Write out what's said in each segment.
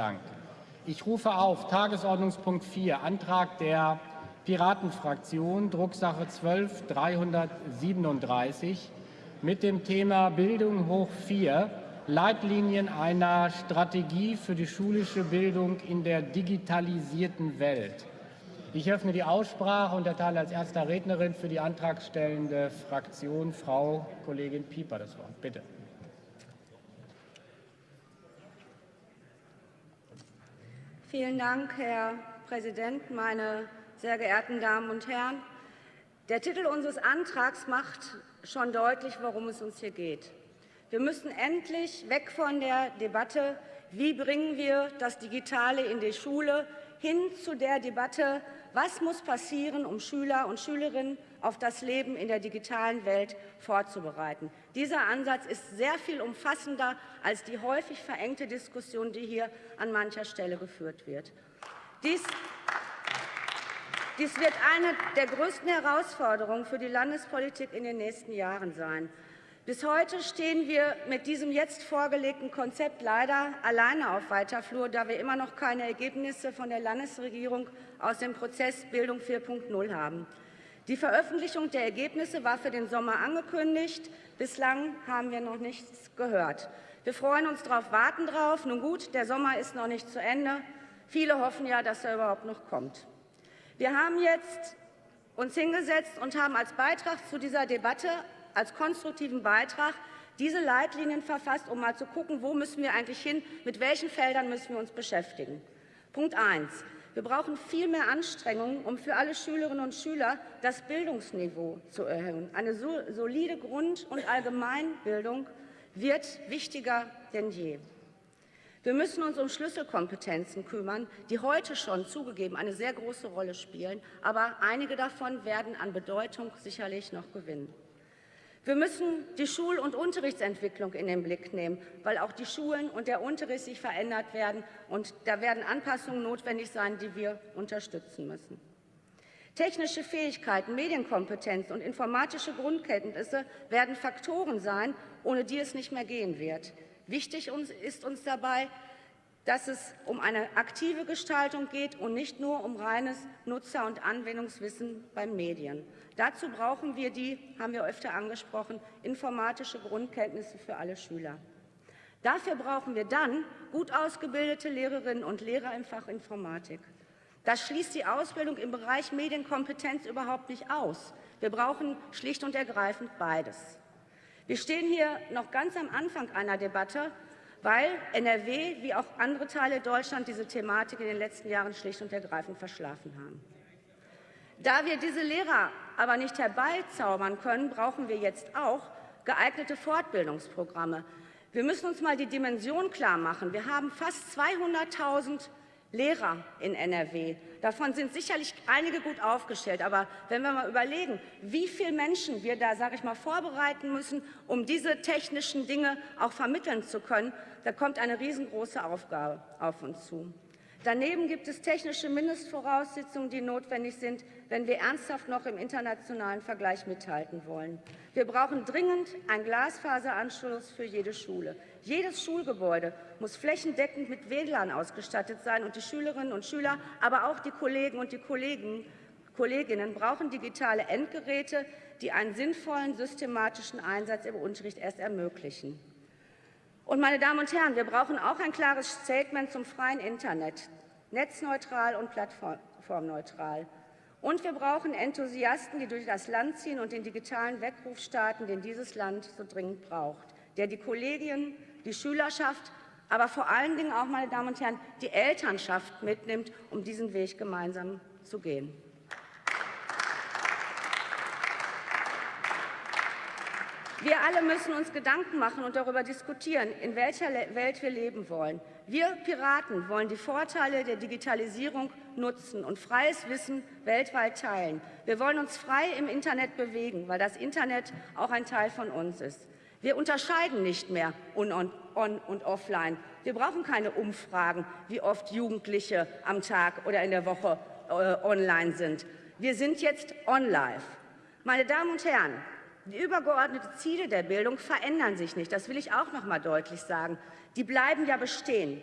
Dank. Ich rufe auf Tagesordnungspunkt 4, Antrag der Piratenfraktion, Drucksache 12 337 mit dem Thema Bildung hoch 4, Leitlinien einer Strategie für die schulische Bildung in der digitalisierten Welt. Ich öffne die Aussprache und erteile als erster Rednerin für die antragstellende Fraktion Frau Kollegin Pieper das Wort. Bitte. Vielen Dank, Herr Präsident, meine sehr geehrten Damen und Herren! Der Titel unseres Antrags macht schon deutlich, worum es uns hier geht. Wir müssen endlich weg von der Debatte, wie bringen wir das Digitale in die Schule, hin zu der Debatte, was muss passieren, um Schüler und Schülerinnen auf das Leben in der digitalen Welt vorzubereiten. Dieser Ansatz ist sehr viel umfassender als die häufig verengte Diskussion, die hier an mancher Stelle geführt wird. Dies dies wird eine der größten Herausforderungen für die Landespolitik in den nächsten Jahren sein. Bis heute stehen wir mit diesem jetzt vorgelegten Konzept leider alleine auf weiter Flur, da wir immer noch keine Ergebnisse von der Landesregierung aus dem Prozess Bildung 4.0 haben. Die Veröffentlichung der Ergebnisse war für den Sommer angekündigt. Bislang haben wir noch nichts gehört. Wir freuen uns darauf, warten darauf. Nun gut, der Sommer ist noch nicht zu Ende. Viele hoffen ja, dass er überhaupt noch kommt. Wir haben jetzt uns hingesetzt und haben als Beitrag zu dieser Debatte, als konstruktiven Beitrag, diese Leitlinien verfasst, um mal zu gucken, wo müssen wir eigentlich hin, mit welchen Feldern müssen wir uns beschäftigen. Punkt 1. Wir brauchen viel mehr Anstrengungen, um für alle Schülerinnen und Schüler das Bildungsniveau zu erhöhen. Eine solide Grund- und Allgemeinbildung wird wichtiger denn je. Wir müssen uns um Schlüsselkompetenzen kümmern, die heute schon zugegeben eine sehr große Rolle spielen, aber einige davon werden an Bedeutung sicherlich noch gewinnen. Wir müssen die Schul- und Unterrichtsentwicklung in den Blick nehmen, weil auch die Schulen und der Unterricht sich verändert werden, und da werden Anpassungen notwendig sein, die wir unterstützen müssen. Technische Fähigkeiten, Medienkompetenz und informatische Grundkenntnisse werden Faktoren sein, ohne die es nicht mehr gehen wird. Wichtig ist uns dabei, dass es um eine aktive Gestaltung geht und nicht nur um reines Nutzer- und Anwendungswissen beim Medien. Dazu brauchen wir die, haben wir öfter angesprochen, informatische Grundkenntnisse für alle Schüler. Dafür brauchen wir dann gut ausgebildete Lehrerinnen und Lehrer im Fach Informatik. Das schließt die Ausbildung im Bereich Medienkompetenz überhaupt nicht aus. Wir brauchen schlicht und ergreifend beides. Wir stehen hier noch ganz am Anfang einer Debatte, weil NRW wie auch andere Teile Deutschlands diese Thematik in den letzten Jahren schlicht und ergreifend verschlafen haben. Da wir diese Lehrer aber nicht herbeizaubern können, brauchen wir jetzt auch geeignete Fortbildungsprogramme. Wir müssen uns mal die Dimension klar machen. Wir haben fast 200.000 Lehrer in NRW. Davon sind sicherlich einige gut aufgestellt. Aber wenn wir mal überlegen, wie viele Menschen wir da, sage ich mal, vorbereiten müssen, um diese technischen Dinge auch vermitteln zu können, da kommt eine riesengroße Aufgabe auf uns zu. Daneben gibt es technische Mindestvoraussetzungen, die notwendig sind, wenn wir ernsthaft noch im internationalen Vergleich mithalten wollen. Wir brauchen dringend einen Glasfaseranschluss für jede Schule. Jedes Schulgebäude muss flächendeckend mit WLAN ausgestattet sein, und die Schülerinnen und Schüler, aber auch die Kollegen und die Kollegen, Kolleginnen brauchen digitale Endgeräte, die einen sinnvollen systematischen Einsatz im Unterricht erst ermöglichen. Und meine Damen und Herren, wir brauchen auch ein klares Statement zum freien Internet, netzneutral und plattformneutral. Und wir brauchen Enthusiasten, die durch das Land ziehen und den digitalen Weckruf starten, den dieses Land so dringend braucht, der die Kollegien, die Schülerschaft, aber vor allen Dingen auch, meine Damen und Herren, die Elternschaft mitnimmt, um diesen Weg gemeinsam zu gehen. Wir alle müssen uns Gedanken machen und darüber diskutieren, in welcher Welt wir leben wollen. Wir Piraten wollen die Vorteile der Digitalisierung nutzen und freies Wissen weltweit teilen. Wir wollen uns frei im Internet bewegen, weil das Internet auch ein Teil von uns ist. Wir unterscheiden nicht mehr on, on und offline. Wir brauchen keine Umfragen, wie oft Jugendliche am Tag oder in der Woche äh, online sind. Wir sind jetzt on-live. Meine Damen und Herren, die übergeordneten Ziele der Bildung verändern sich nicht. Das will ich auch noch mal deutlich sagen. Die bleiben ja bestehen.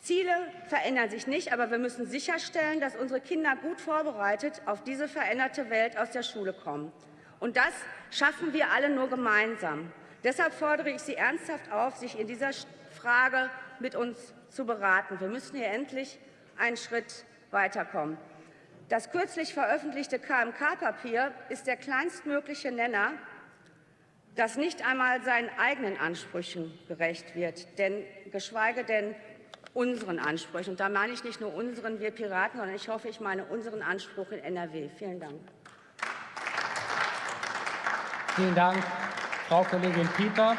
Ziele verändern sich nicht, aber wir müssen sicherstellen, dass unsere Kinder gut vorbereitet auf diese veränderte Welt aus der Schule kommen. Und das schaffen wir alle nur gemeinsam. Deshalb fordere ich Sie ernsthaft auf, sich in dieser Frage mit uns zu beraten. Wir müssen hier endlich einen Schritt weiterkommen. Das kürzlich veröffentlichte KMK-Papier ist der kleinstmögliche Nenner, das nicht einmal seinen eigenen Ansprüchen gerecht wird, denn geschweige denn unseren Ansprüchen. Und da meine ich nicht nur unseren, wir Piraten, sondern ich hoffe, ich meine unseren Anspruch in NRW. Vielen Dank. Vielen Dank, Frau Kollegin Pieper.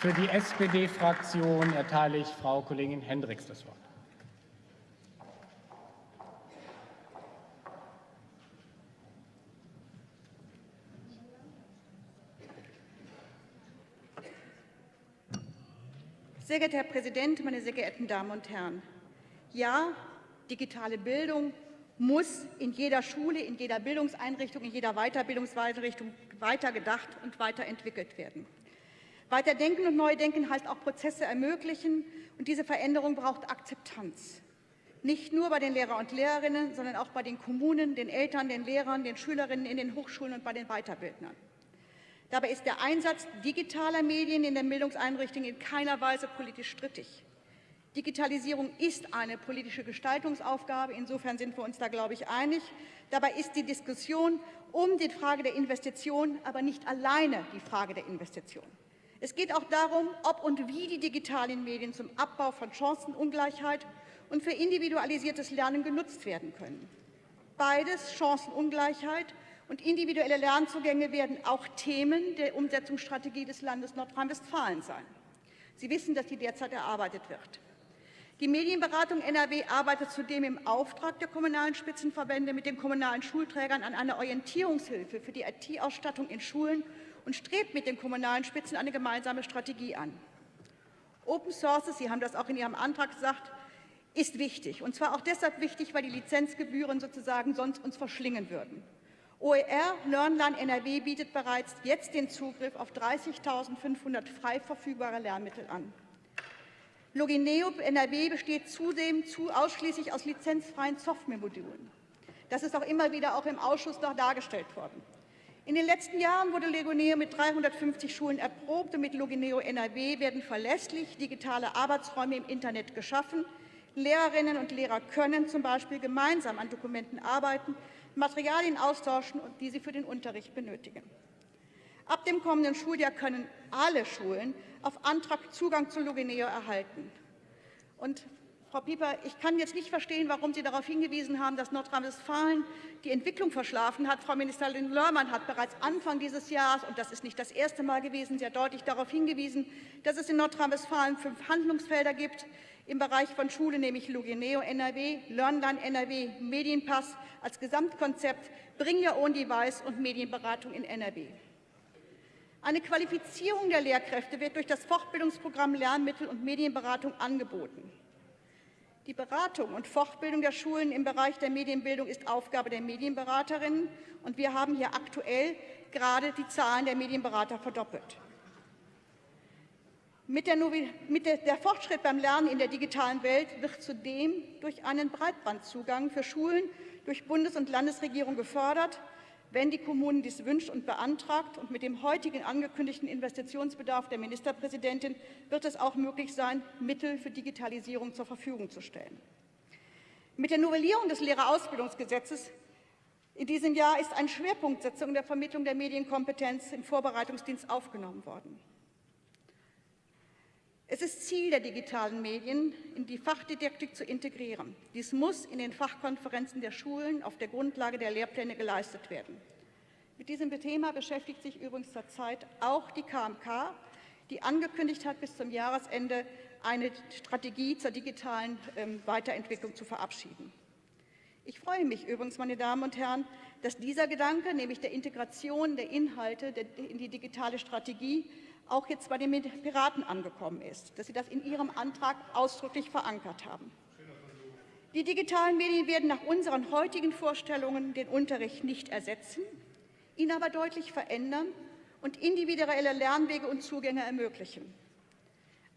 Für die SPD-Fraktion erteile ich Frau Kollegin Hendricks das Wort. Sehr geehrter Herr Präsident, meine sehr geehrten Damen und Herren! Ja, digitale Bildung muss in jeder Schule, in jeder Bildungseinrichtung, in jeder Weiterbildungseinrichtung weitergedacht und weiterentwickelt werden. Weiterdenken und Neudenken heißt auch Prozesse ermöglichen, und diese Veränderung braucht Akzeptanz. Nicht nur bei den Lehrer und Lehrerinnen, sondern auch bei den Kommunen, den Eltern, den Lehrern, den Schülerinnen in den Hochschulen und bei den Weiterbildnern. Dabei ist der Einsatz digitaler Medien in den Bildungseinrichtungen in keiner Weise politisch strittig. Digitalisierung ist eine politische Gestaltungsaufgabe. Insofern sind wir uns da, glaube ich, einig. Dabei ist die Diskussion um die Frage der Investition aber nicht alleine die Frage der Investition. Es geht auch darum, ob und wie die digitalen Medien zum Abbau von Chancenungleichheit und für individualisiertes Lernen genutzt werden können. Beides, Chancenungleichheit und individuelle Lernzugänge werden auch Themen der Umsetzungsstrategie des Landes Nordrhein-Westfalen sein. Sie wissen, dass die derzeit erarbeitet wird. Die Medienberatung NRW arbeitet zudem im Auftrag der kommunalen Spitzenverbände mit den kommunalen Schulträgern an einer Orientierungshilfe für die IT-Ausstattung in Schulen und strebt mit den kommunalen Spitzen eine gemeinsame Strategie an. Open Sources, Sie haben das auch in Ihrem Antrag gesagt, ist wichtig. Und zwar auch deshalb wichtig, weil die Lizenzgebühren sozusagen sonst uns verschlingen würden. OER LearnLearn NRW bietet bereits jetzt den Zugriff auf 30.500 frei verfügbare Lernmittel an. Logineo NRW besteht zudem zu ausschließlich aus lizenzfreien Softwaremodulen. Das ist auch immer wieder auch im Ausschuss noch dargestellt worden. In den letzten Jahren wurde Logineo mit 350 Schulen erprobt und mit Logineo NRW werden verlässlich digitale Arbeitsräume im Internet geschaffen. Lehrerinnen und Lehrer können zum Beispiel gemeinsam an Dokumenten arbeiten, Materialien austauschen, die sie für den Unterricht benötigen. Ab dem kommenden Schuljahr können alle Schulen auf Antrag Zugang zu Logineo erhalten. Und Frau Pieper, ich kann jetzt nicht verstehen, warum Sie darauf hingewiesen haben, dass Nordrhein-Westfalen die Entwicklung verschlafen hat. Frau Ministerin Lörmann hat bereits Anfang dieses Jahres, und das ist nicht das erste Mal gewesen, sehr deutlich darauf hingewiesen, dass es in Nordrhein-Westfalen fünf Handlungsfelder gibt, im Bereich von Schule, nämlich Logineo NRW, LearnLearn NRW, Medienpass als Gesamtkonzept, Bring Your Own Device und Medienberatung in NRW. Eine Qualifizierung der Lehrkräfte wird durch das Fortbildungsprogramm Lernmittel und Medienberatung angeboten. Die Beratung und Fortbildung der Schulen im Bereich der Medienbildung ist Aufgabe der Medienberaterinnen, und wir haben hier aktuell gerade die Zahlen der Medienberater verdoppelt. Mit der, mit der, der Fortschritt beim Lernen in der digitalen Welt wird zudem durch einen Breitbandzugang für Schulen durch Bundes- und Landesregierung gefördert, wenn die Kommunen dies wünscht und beantragt. Und mit dem heutigen angekündigten Investitionsbedarf der Ministerpräsidentin wird es auch möglich sein, Mittel für Digitalisierung zur Verfügung zu stellen. Mit der Novellierung des Lehrerausbildungsgesetzes in diesem Jahr ist eine Schwerpunktsetzung der Vermittlung der Medienkompetenz im Vorbereitungsdienst aufgenommen worden. Es ist Ziel der digitalen Medien, in die Fachdidaktik zu integrieren. Dies muss in den Fachkonferenzen der Schulen auf der Grundlage der Lehrpläne geleistet werden. Mit diesem Thema beschäftigt sich übrigens zurzeit auch die KMK, die angekündigt hat, bis zum Jahresende eine Strategie zur digitalen ähm, Weiterentwicklung zu verabschieden. Ich freue mich übrigens, meine Damen und Herren, dass dieser Gedanke, nämlich der Integration der Inhalte in die digitale Strategie, auch jetzt bei den Piraten angekommen ist, dass Sie das in Ihrem Antrag ausdrücklich verankert haben. Die digitalen Medien werden nach unseren heutigen Vorstellungen den Unterricht nicht ersetzen, ihn aber deutlich verändern und individuelle Lernwege und Zugänge ermöglichen.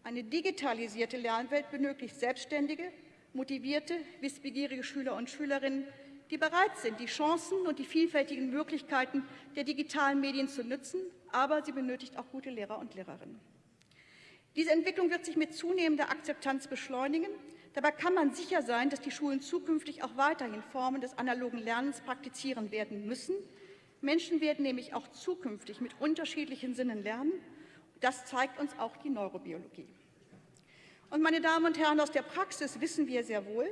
Eine digitalisierte Lernwelt benötigt selbstständige, motivierte, wissbegierige Schüler und Schülerinnen, die bereit sind, die Chancen und die vielfältigen Möglichkeiten der digitalen Medien zu nutzen, aber sie benötigt auch gute Lehrer und Lehrerinnen. Diese Entwicklung wird sich mit zunehmender Akzeptanz beschleunigen. Dabei kann man sicher sein, dass die Schulen zukünftig auch weiterhin Formen des analogen Lernens praktizieren werden müssen. Menschen werden nämlich auch zukünftig mit unterschiedlichen Sinnen lernen. Das zeigt uns auch die Neurobiologie. Und meine Damen und Herren, aus der Praxis wissen wir sehr wohl,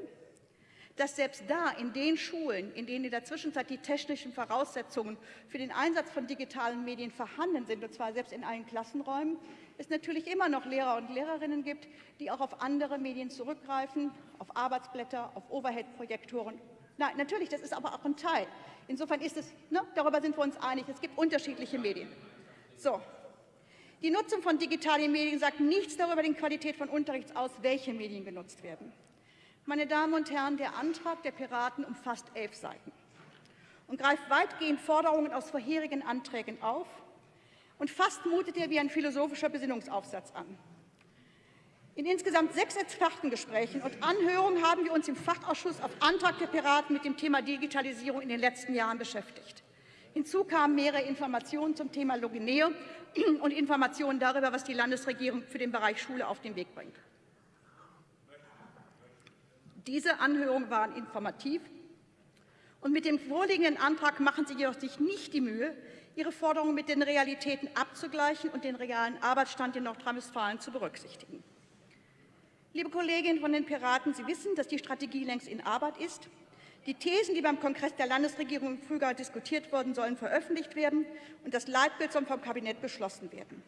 dass selbst da in den Schulen, in denen in der Zwischenzeit die technischen Voraussetzungen für den Einsatz von digitalen Medien vorhanden sind, und zwar selbst in allen Klassenräumen, es natürlich immer noch Lehrer und Lehrerinnen gibt, die auch auf andere Medien zurückgreifen, auf Arbeitsblätter, auf Overhead-Projektoren. Nein, natürlich, das ist aber auch ein Teil. Insofern ist es, ne, darüber sind wir uns einig, es gibt unterschiedliche Medien. So. Die Nutzung von digitalen Medien sagt nichts darüber die Qualität von Unterrichts aus, welche Medien genutzt werden. Meine Damen und Herren, der Antrag der Piraten umfasst elf Seiten und greift weitgehend Forderungen aus vorherigen Anträgen auf und fast mutet er wie ein philosophischer Besinnungsaufsatz an. In insgesamt sechs Expertengesprächen und Anhörungen haben wir uns im Fachausschuss auf Antrag der Piraten mit dem Thema Digitalisierung in den letzten Jahren beschäftigt. Hinzu kamen mehrere Informationen zum Thema Logineo und Informationen darüber, was die Landesregierung für den Bereich Schule auf den Weg bringt. Diese Anhörungen waren informativ. Und mit dem vorliegenden Antrag machen Sie jedoch sich nicht die Mühe, Ihre Forderungen mit den Realitäten abzugleichen und den realen Arbeitsstand in Nordrhein-Westfalen zu berücksichtigen. Liebe Kolleginnen von den Piraten, Sie wissen, dass die Strategie längst in Arbeit ist. Die Thesen, die beim Kongress der Landesregierung im Frühjahr diskutiert wurden, sollen veröffentlicht werden und das Leitbild soll vom Kabinett beschlossen werden.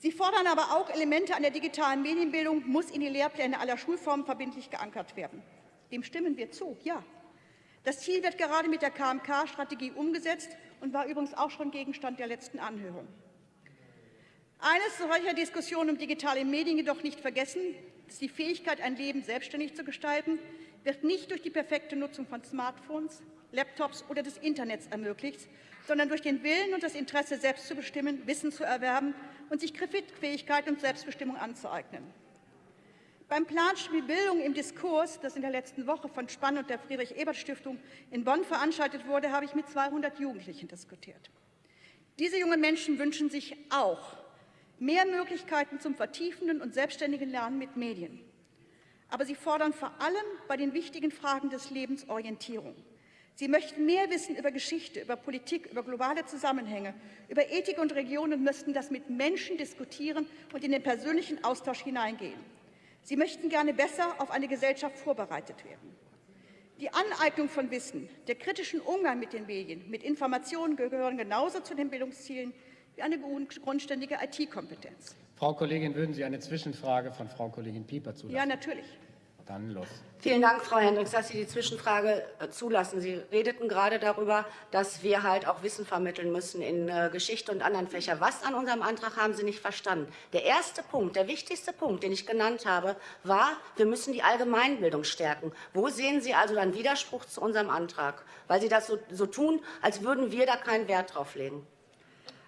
Sie fordern aber auch, Elemente an der digitalen Medienbildung muss in die Lehrpläne aller Schulformen verbindlich geankert werden. Dem stimmen wir zu, ja. Das Ziel wird gerade mit der KMK-Strategie umgesetzt und war übrigens auch schon Gegenstand der letzten Anhörung. Eines solcher Diskussionen um digitale Medien jedoch nicht vergessen, dass die Fähigkeit, ein Leben selbstständig zu gestalten, wird nicht durch die perfekte Nutzung von Smartphones, Laptops oder des Internets ermöglicht, sondern durch den Willen und das Interesse, selbst zu bestimmen, Wissen zu erwerben und sich Kreditfähigkeit und Selbstbestimmung anzueignen. Beim Planspiel Bildung im Diskurs, das in der letzten Woche von Spann und der Friedrich-Ebert-Stiftung in Bonn veranstaltet wurde, habe ich mit 200 Jugendlichen diskutiert. Diese jungen Menschen wünschen sich auch mehr Möglichkeiten zum vertiefenden und selbstständigen Lernen mit Medien. Aber sie fordern vor allem bei den wichtigen Fragen des Lebens Orientierung. Sie möchten mehr wissen über Geschichte, über Politik, über globale Zusammenhänge, über Ethik und Region und müssten das mit Menschen diskutieren und in den persönlichen Austausch hineingehen. Sie möchten gerne besser auf eine Gesellschaft vorbereitet werden. Die Aneignung von Wissen, der kritischen Umgang mit den Medien, mit Informationen gehören genauso zu den Bildungszielen wie eine grundständige IT-Kompetenz. Frau Kollegin, würden Sie eine Zwischenfrage von Frau Kollegin Pieper zulassen? Ja, natürlich. Dann los. Vielen Dank, Frau Hendricks, dass Sie die Zwischenfrage äh, zulassen. Sie redeten gerade darüber, dass wir halt auch Wissen vermitteln müssen in äh, Geschichte und anderen Fächern. Was an unserem Antrag haben Sie nicht verstanden? Der erste Punkt, der wichtigste Punkt, den ich genannt habe, war, wir müssen die Allgemeinbildung stärken. Wo sehen Sie also einen Widerspruch zu unserem Antrag? Weil Sie das so, so tun, als würden wir da keinen Wert drauf legen.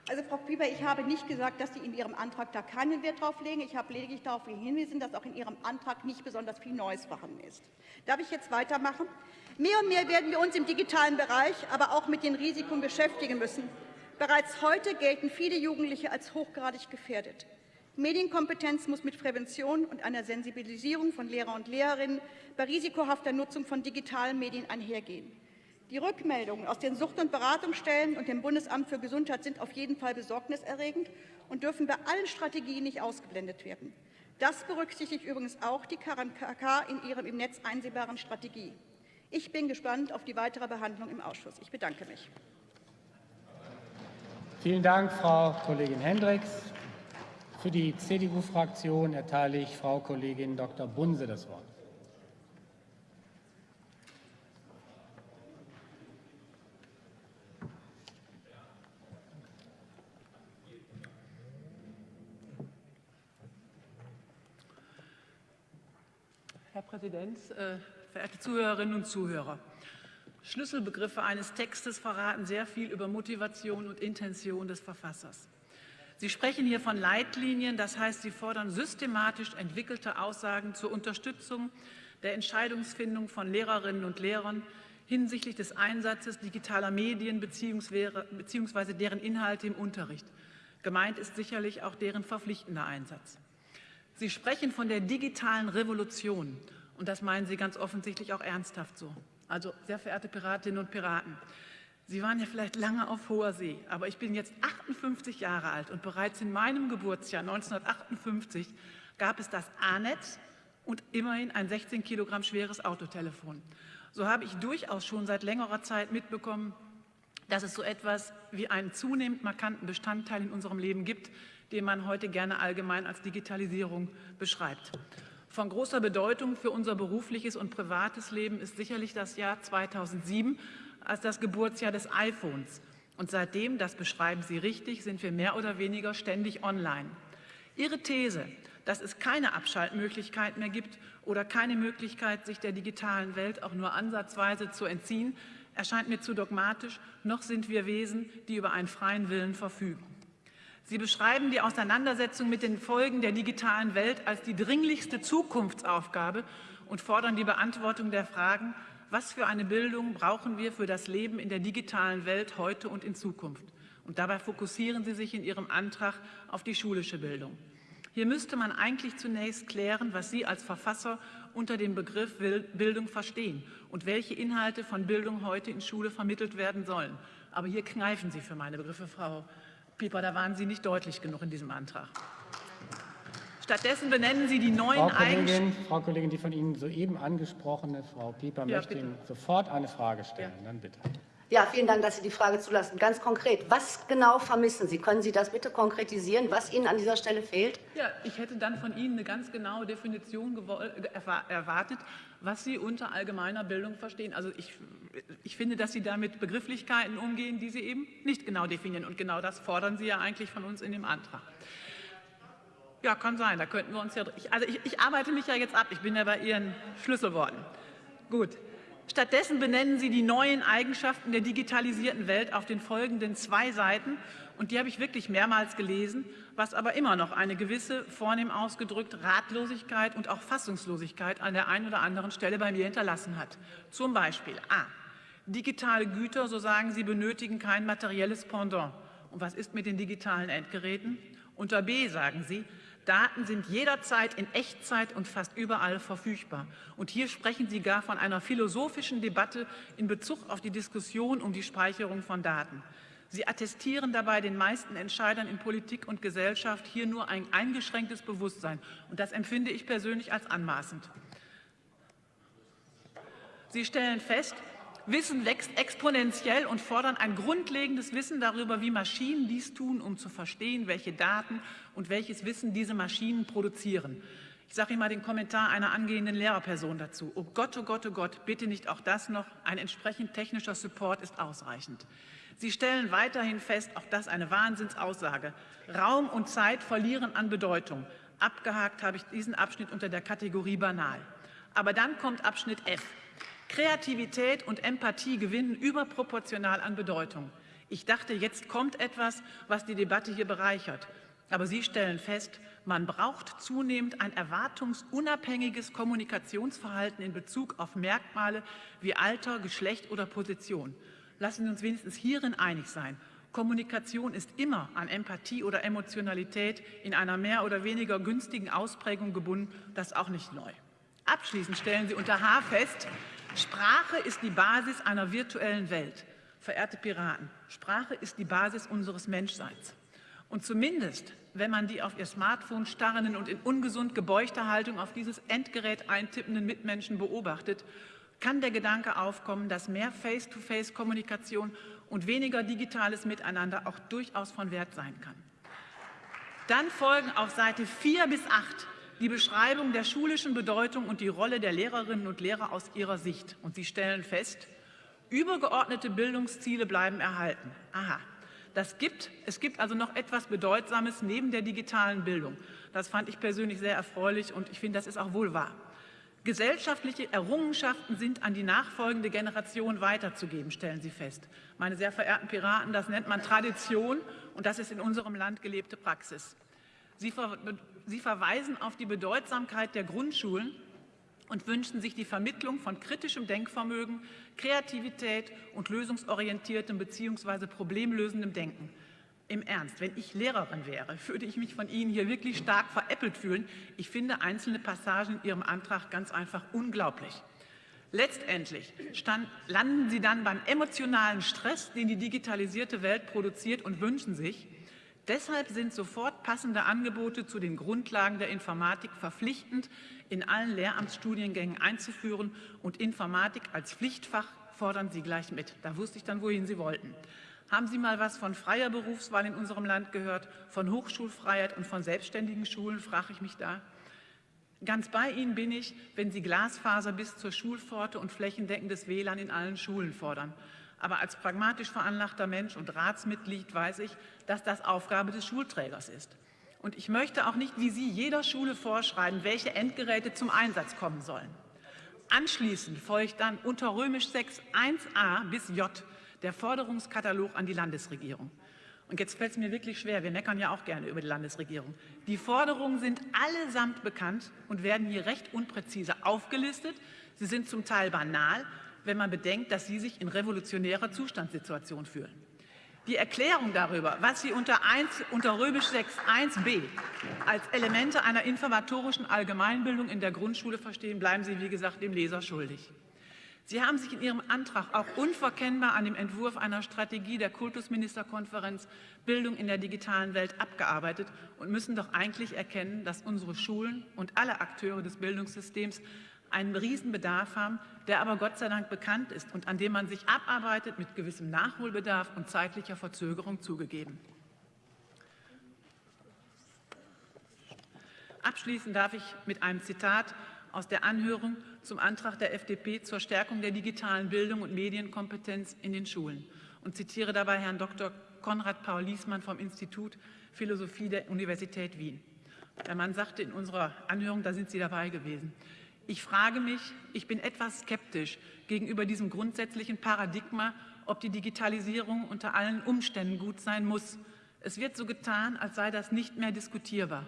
Also Frau Pieper, ich habe nicht gesagt, dass Sie in Ihrem Antrag da keinen Wert drauf legen. Ich habe lediglich darauf hingewiesen, dass auch in Ihrem Antrag nicht besonders viel Neues vorhanden ist. Darf ich jetzt weitermachen? Mehr und mehr werden wir uns im digitalen Bereich, aber auch mit den Risiken beschäftigen müssen. Bereits heute gelten viele Jugendliche als hochgradig gefährdet. Medienkompetenz muss mit Prävention und einer Sensibilisierung von Lehrer und Lehrerinnen bei risikohafter Nutzung von digitalen Medien einhergehen. Die Rückmeldungen aus den Sucht- und Beratungsstellen und dem Bundesamt für Gesundheit sind auf jeden Fall besorgniserregend und dürfen bei allen Strategien nicht ausgeblendet werden. Das berücksichtigt übrigens auch die KMK in ihrem im Netz einsehbaren Strategie. Ich bin gespannt auf die weitere Behandlung im Ausschuss. Ich bedanke mich. Vielen Dank, Frau Kollegin Hendricks. Für die CDU-Fraktion erteile ich Frau Kollegin Dr. Bunse das Wort. Herr Präsident, äh, verehrte Zuhörerinnen und Zuhörer! Schlüsselbegriffe eines Textes verraten sehr viel über Motivation und Intention des Verfassers. Sie sprechen hier von Leitlinien, das heißt, Sie fordern systematisch entwickelte Aussagen zur Unterstützung der Entscheidungsfindung von Lehrerinnen und Lehrern hinsichtlich des Einsatzes digitaler Medien bzw. deren Inhalte im Unterricht. Gemeint ist sicherlich auch deren verpflichtender Einsatz. Sie sprechen von der digitalen Revolution und das meinen Sie ganz offensichtlich auch ernsthaft so. Also, sehr verehrte Piratinnen und Piraten, Sie waren ja vielleicht lange auf hoher See, aber ich bin jetzt 58 Jahre alt und bereits in meinem Geburtsjahr 1958 gab es das A-Netz und immerhin ein 16 Kilogramm schweres Autotelefon. So habe ich durchaus schon seit längerer Zeit mitbekommen, dass es so etwas wie einen zunehmend markanten Bestandteil in unserem Leben gibt, den man heute gerne allgemein als Digitalisierung beschreibt. Von großer Bedeutung für unser berufliches und privates Leben ist sicherlich das Jahr 2007, als das Geburtsjahr des iPhones. Und seitdem, das beschreiben Sie richtig, sind wir mehr oder weniger ständig online. Ihre These, dass es keine Abschaltmöglichkeit mehr gibt oder keine Möglichkeit, sich der digitalen Welt auch nur ansatzweise zu entziehen, erscheint mir zu dogmatisch, noch sind wir Wesen, die über einen freien Willen verfügen. Sie beschreiben die Auseinandersetzung mit den Folgen der digitalen Welt als die dringlichste Zukunftsaufgabe und fordern die Beantwortung der Fragen, was für eine Bildung brauchen wir für das Leben in der digitalen Welt heute und in Zukunft? Und dabei fokussieren Sie sich in Ihrem Antrag auf die schulische Bildung. Hier müsste man eigentlich zunächst klären, was Sie als Verfasser unter dem Begriff Bildung verstehen und welche Inhalte von Bildung heute in Schule vermittelt werden sollen. Aber hier kneifen Sie für meine Begriffe, Frau Pieper, da waren Sie nicht deutlich genug in diesem Antrag. Stattdessen benennen Sie die neuen Frau Kollegin, Frau Kollegin, die von Ihnen soeben angesprochene Frau Pieper ja, möchte bitte. Ihnen sofort eine Frage stellen. Ja. Dann bitte. Ja, vielen Dank, dass Sie die Frage zulassen. Ganz konkret, was genau vermissen Sie? Können Sie das bitte konkretisieren, was Ihnen an dieser Stelle fehlt? Ja, ich hätte dann von Ihnen eine ganz genaue Definition erwartet, was Sie unter allgemeiner Bildung verstehen. Also ich, ich finde, dass Sie da mit Begrifflichkeiten umgehen, die Sie eben nicht genau definieren. Und genau das fordern Sie ja eigentlich von uns in dem Antrag. Ja, kann sein. Da könnten wir uns ja. Also ich, ich arbeite mich ja jetzt ab. Ich bin ja bei Ihren Schlüsselworten. Gut. Stattdessen benennen Sie die neuen Eigenschaften der digitalisierten Welt auf den folgenden zwei Seiten. Und die habe ich wirklich mehrmals gelesen, was aber immer noch eine gewisse, vornehm ausgedrückt, Ratlosigkeit und auch Fassungslosigkeit an der einen oder anderen Stelle bei mir hinterlassen hat. Zum Beispiel A. Digitale Güter, so sagen Sie, benötigen kein materielles Pendant. Und was ist mit den digitalen Endgeräten? Unter B sagen Sie, Daten sind jederzeit in Echtzeit und fast überall verfügbar. Und hier sprechen Sie gar von einer philosophischen Debatte in Bezug auf die Diskussion um die Speicherung von Daten. Sie attestieren dabei den meisten Entscheidern in Politik und Gesellschaft hier nur ein eingeschränktes Bewusstsein. Und das empfinde ich persönlich als anmaßend. Sie stellen fest, Wissen wächst exponentiell und fordern ein grundlegendes Wissen darüber, wie Maschinen dies tun, um zu verstehen, welche Daten und welches Wissen diese Maschinen produzieren. Ich sage Ihnen mal den Kommentar einer angehenden Lehrerperson dazu. Oh Gott, oh Gott, oh Gott, bitte nicht auch das noch. Ein entsprechend technischer Support ist ausreichend. Sie stellen weiterhin fest, auch das eine Wahnsinnsaussage, Raum und Zeit verlieren an Bedeutung. Abgehakt habe ich diesen Abschnitt unter der Kategorie banal. Aber dann kommt Abschnitt F. Kreativität und Empathie gewinnen überproportional an Bedeutung. Ich dachte, jetzt kommt etwas, was die Debatte hier bereichert. Aber Sie stellen fest, man braucht zunehmend ein erwartungsunabhängiges Kommunikationsverhalten in Bezug auf Merkmale wie Alter, Geschlecht oder Position. Lassen Sie uns wenigstens hierin einig sein. Kommunikation ist immer an Empathie oder Emotionalität in einer mehr oder weniger günstigen Ausprägung gebunden. Das ist auch nicht neu. Abschließend stellen Sie unter H fest, Sprache ist die Basis einer virtuellen Welt. Verehrte Piraten, Sprache ist die Basis unseres Menschseins. Und zumindest, wenn man die auf ihr Smartphone starrenden und in ungesund gebeugter Haltung auf dieses Endgerät eintippenden Mitmenschen beobachtet, kann der Gedanke aufkommen, dass mehr Face-to-Face-Kommunikation und weniger digitales Miteinander auch durchaus von Wert sein kann. Dann folgen auf Seite 4 bis 8 die Beschreibung der schulischen Bedeutung und die Rolle der Lehrerinnen und Lehrer aus ihrer Sicht. Und Sie stellen fest, übergeordnete Bildungsziele bleiben erhalten. Aha, das gibt, es gibt also noch etwas Bedeutsames neben der digitalen Bildung. Das fand ich persönlich sehr erfreulich und ich finde, das ist auch wohl wahr. Gesellschaftliche Errungenschaften sind an die nachfolgende Generation weiterzugeben, stellen Sie fest. Meine sehr verehrten Piraten, das nennt man Tradition und das ist in unserem Land gelebte Praxis. Sie, ver Sie verweisen auf die Bedeutsamkeit der Grundschulen und wünschen sich die Vermittlung von kritischem Denkvermögen, Kreativität und lösungsorientiertem bzw. problemlösendem Denken. Im Ernst, wenn ich Lehrerin wäre, würde ich mich von Ihnen hier wirklich stark veräppelt fühlen. Ich finde einzelne Passagen in Ihrem Antrag ganz einfach unglaublich. Letztendlich stand, landen Sie dann beim emotionalen Stress, den die digitalisierte Welt produziert und wünschen sich, Deshalb sind sofort passende Angebote zu den Grundlagen der Informatik verpflichtend in allen Lehramtsstudiengängen einzuführen und Informatik als Pflichtfach fordern Sie gleich mit. Da wusste ich dann, wohin Sie wollten. Haben Sie mal was von freier Berufswahl in unserem Land gehört, von Hochschulfreiheit und von selbstständigen Schulen, frage ich mich da. Ganz bei Ihnen bin ich, wenn Sie Glasfaser bis zur Schulpforte und flächendeckendes WLAN in allen Schulen fordern. Aber als pragmatisch veranlagter Mensch und Ratsmitglied weiß ich, dass das Aufgabe des Schulträgers ist. Und ich möchte auch nicht wie Sie jeder Schule vorschreiben, welche Endgeräte zum Einsatz kommen sollen. Anschließend folgt dann unter römisch 6 1a bis j der Forderungskatalog an die Landesregierung. Und jetzt fällt es mir wirklich schwer, wir meckern ja auch gerne über die Landesregierung. Die Forderungen sind allesamt bekannt und werden hier recht unpräzise aufgelistet. Sie sind zum Teil banal, wenn man bedenkt, dass sie sich in revolutionärer Zustandssituation fühlen. Die Erklärung darüber, was Sie unter, 1, unter Römisch 6 1b als Elemente einer informatorischen Allgemeinbildung in der Grundschule verstehen, bleiben Sie, wie gesagt, dem Leser schuldig. Sie haben sich in Ihrem Antrag auch unverkennbar an dem Entwurf einer Strategie der Kultusministerkonferenz Bildung in der digitalen Welt abgearbeitet und müssen doch eigentlich erkennen, dass unsere Schulen und alle Akteure des Bildungssystems einen Riesenbedarf haben, der aber Gott sei Dank bekannt ist und an dem man sich abarbeitet mit gewissem Nachholbedarf und zeitlicher Verzögerung zugegeben. Abschließen darf ich mit einem Zitat aus der Anhörung zum Antrag der FDP zur Stärkung der digitalen Bildung und Medienkompetenz in den Schulen und zitiere dabei Herrn Dr. Konrad Paul Liesmann vom Institut Philosophie der Universität Wien. Der Mann sagte in unserer Anhörung, da sind Sie dabei gewesen, ich frage mich, ich bin etwas skeptisch gegenüber diesem grundsätzlichen Paradigma, ob die Digitalisierung unter allen Umständen gut sein muss. Es wird so getan, als sei das nicht mehr diskutierbar.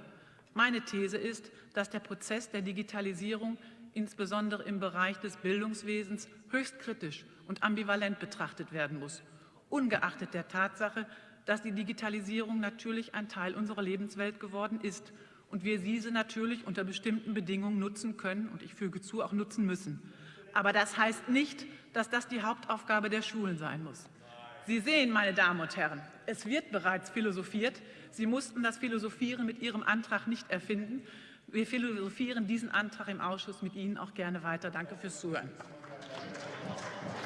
Meine These ist, dass der Prozess der Digitalisierung insbesondere im Bereich des Bildungswesens höchst kritisch und ambivalent betrachtet werden muss, ungeachtet der Tatsache, dass die Digitalisierung natürlich ein Teil unserer Lebenswelt geworden ist und wir diese natürlich unter bestimmten Bedingungen nutzen können und ich füge zu, auch nutzen müssen. Aber das heißt nicht, dass das die Hauptaufgabe der Schulen sein muss. Sie sehen, meine Damen und Herren, es wird bereits philosophiert. Sie mussten das Philosophieren mit Ihrem Antrag nicht erfinden. Wir philosophieren diesen Antrag im Ausschuss mit Ihnen auch gerne weiter. Danke fürs Zuhören.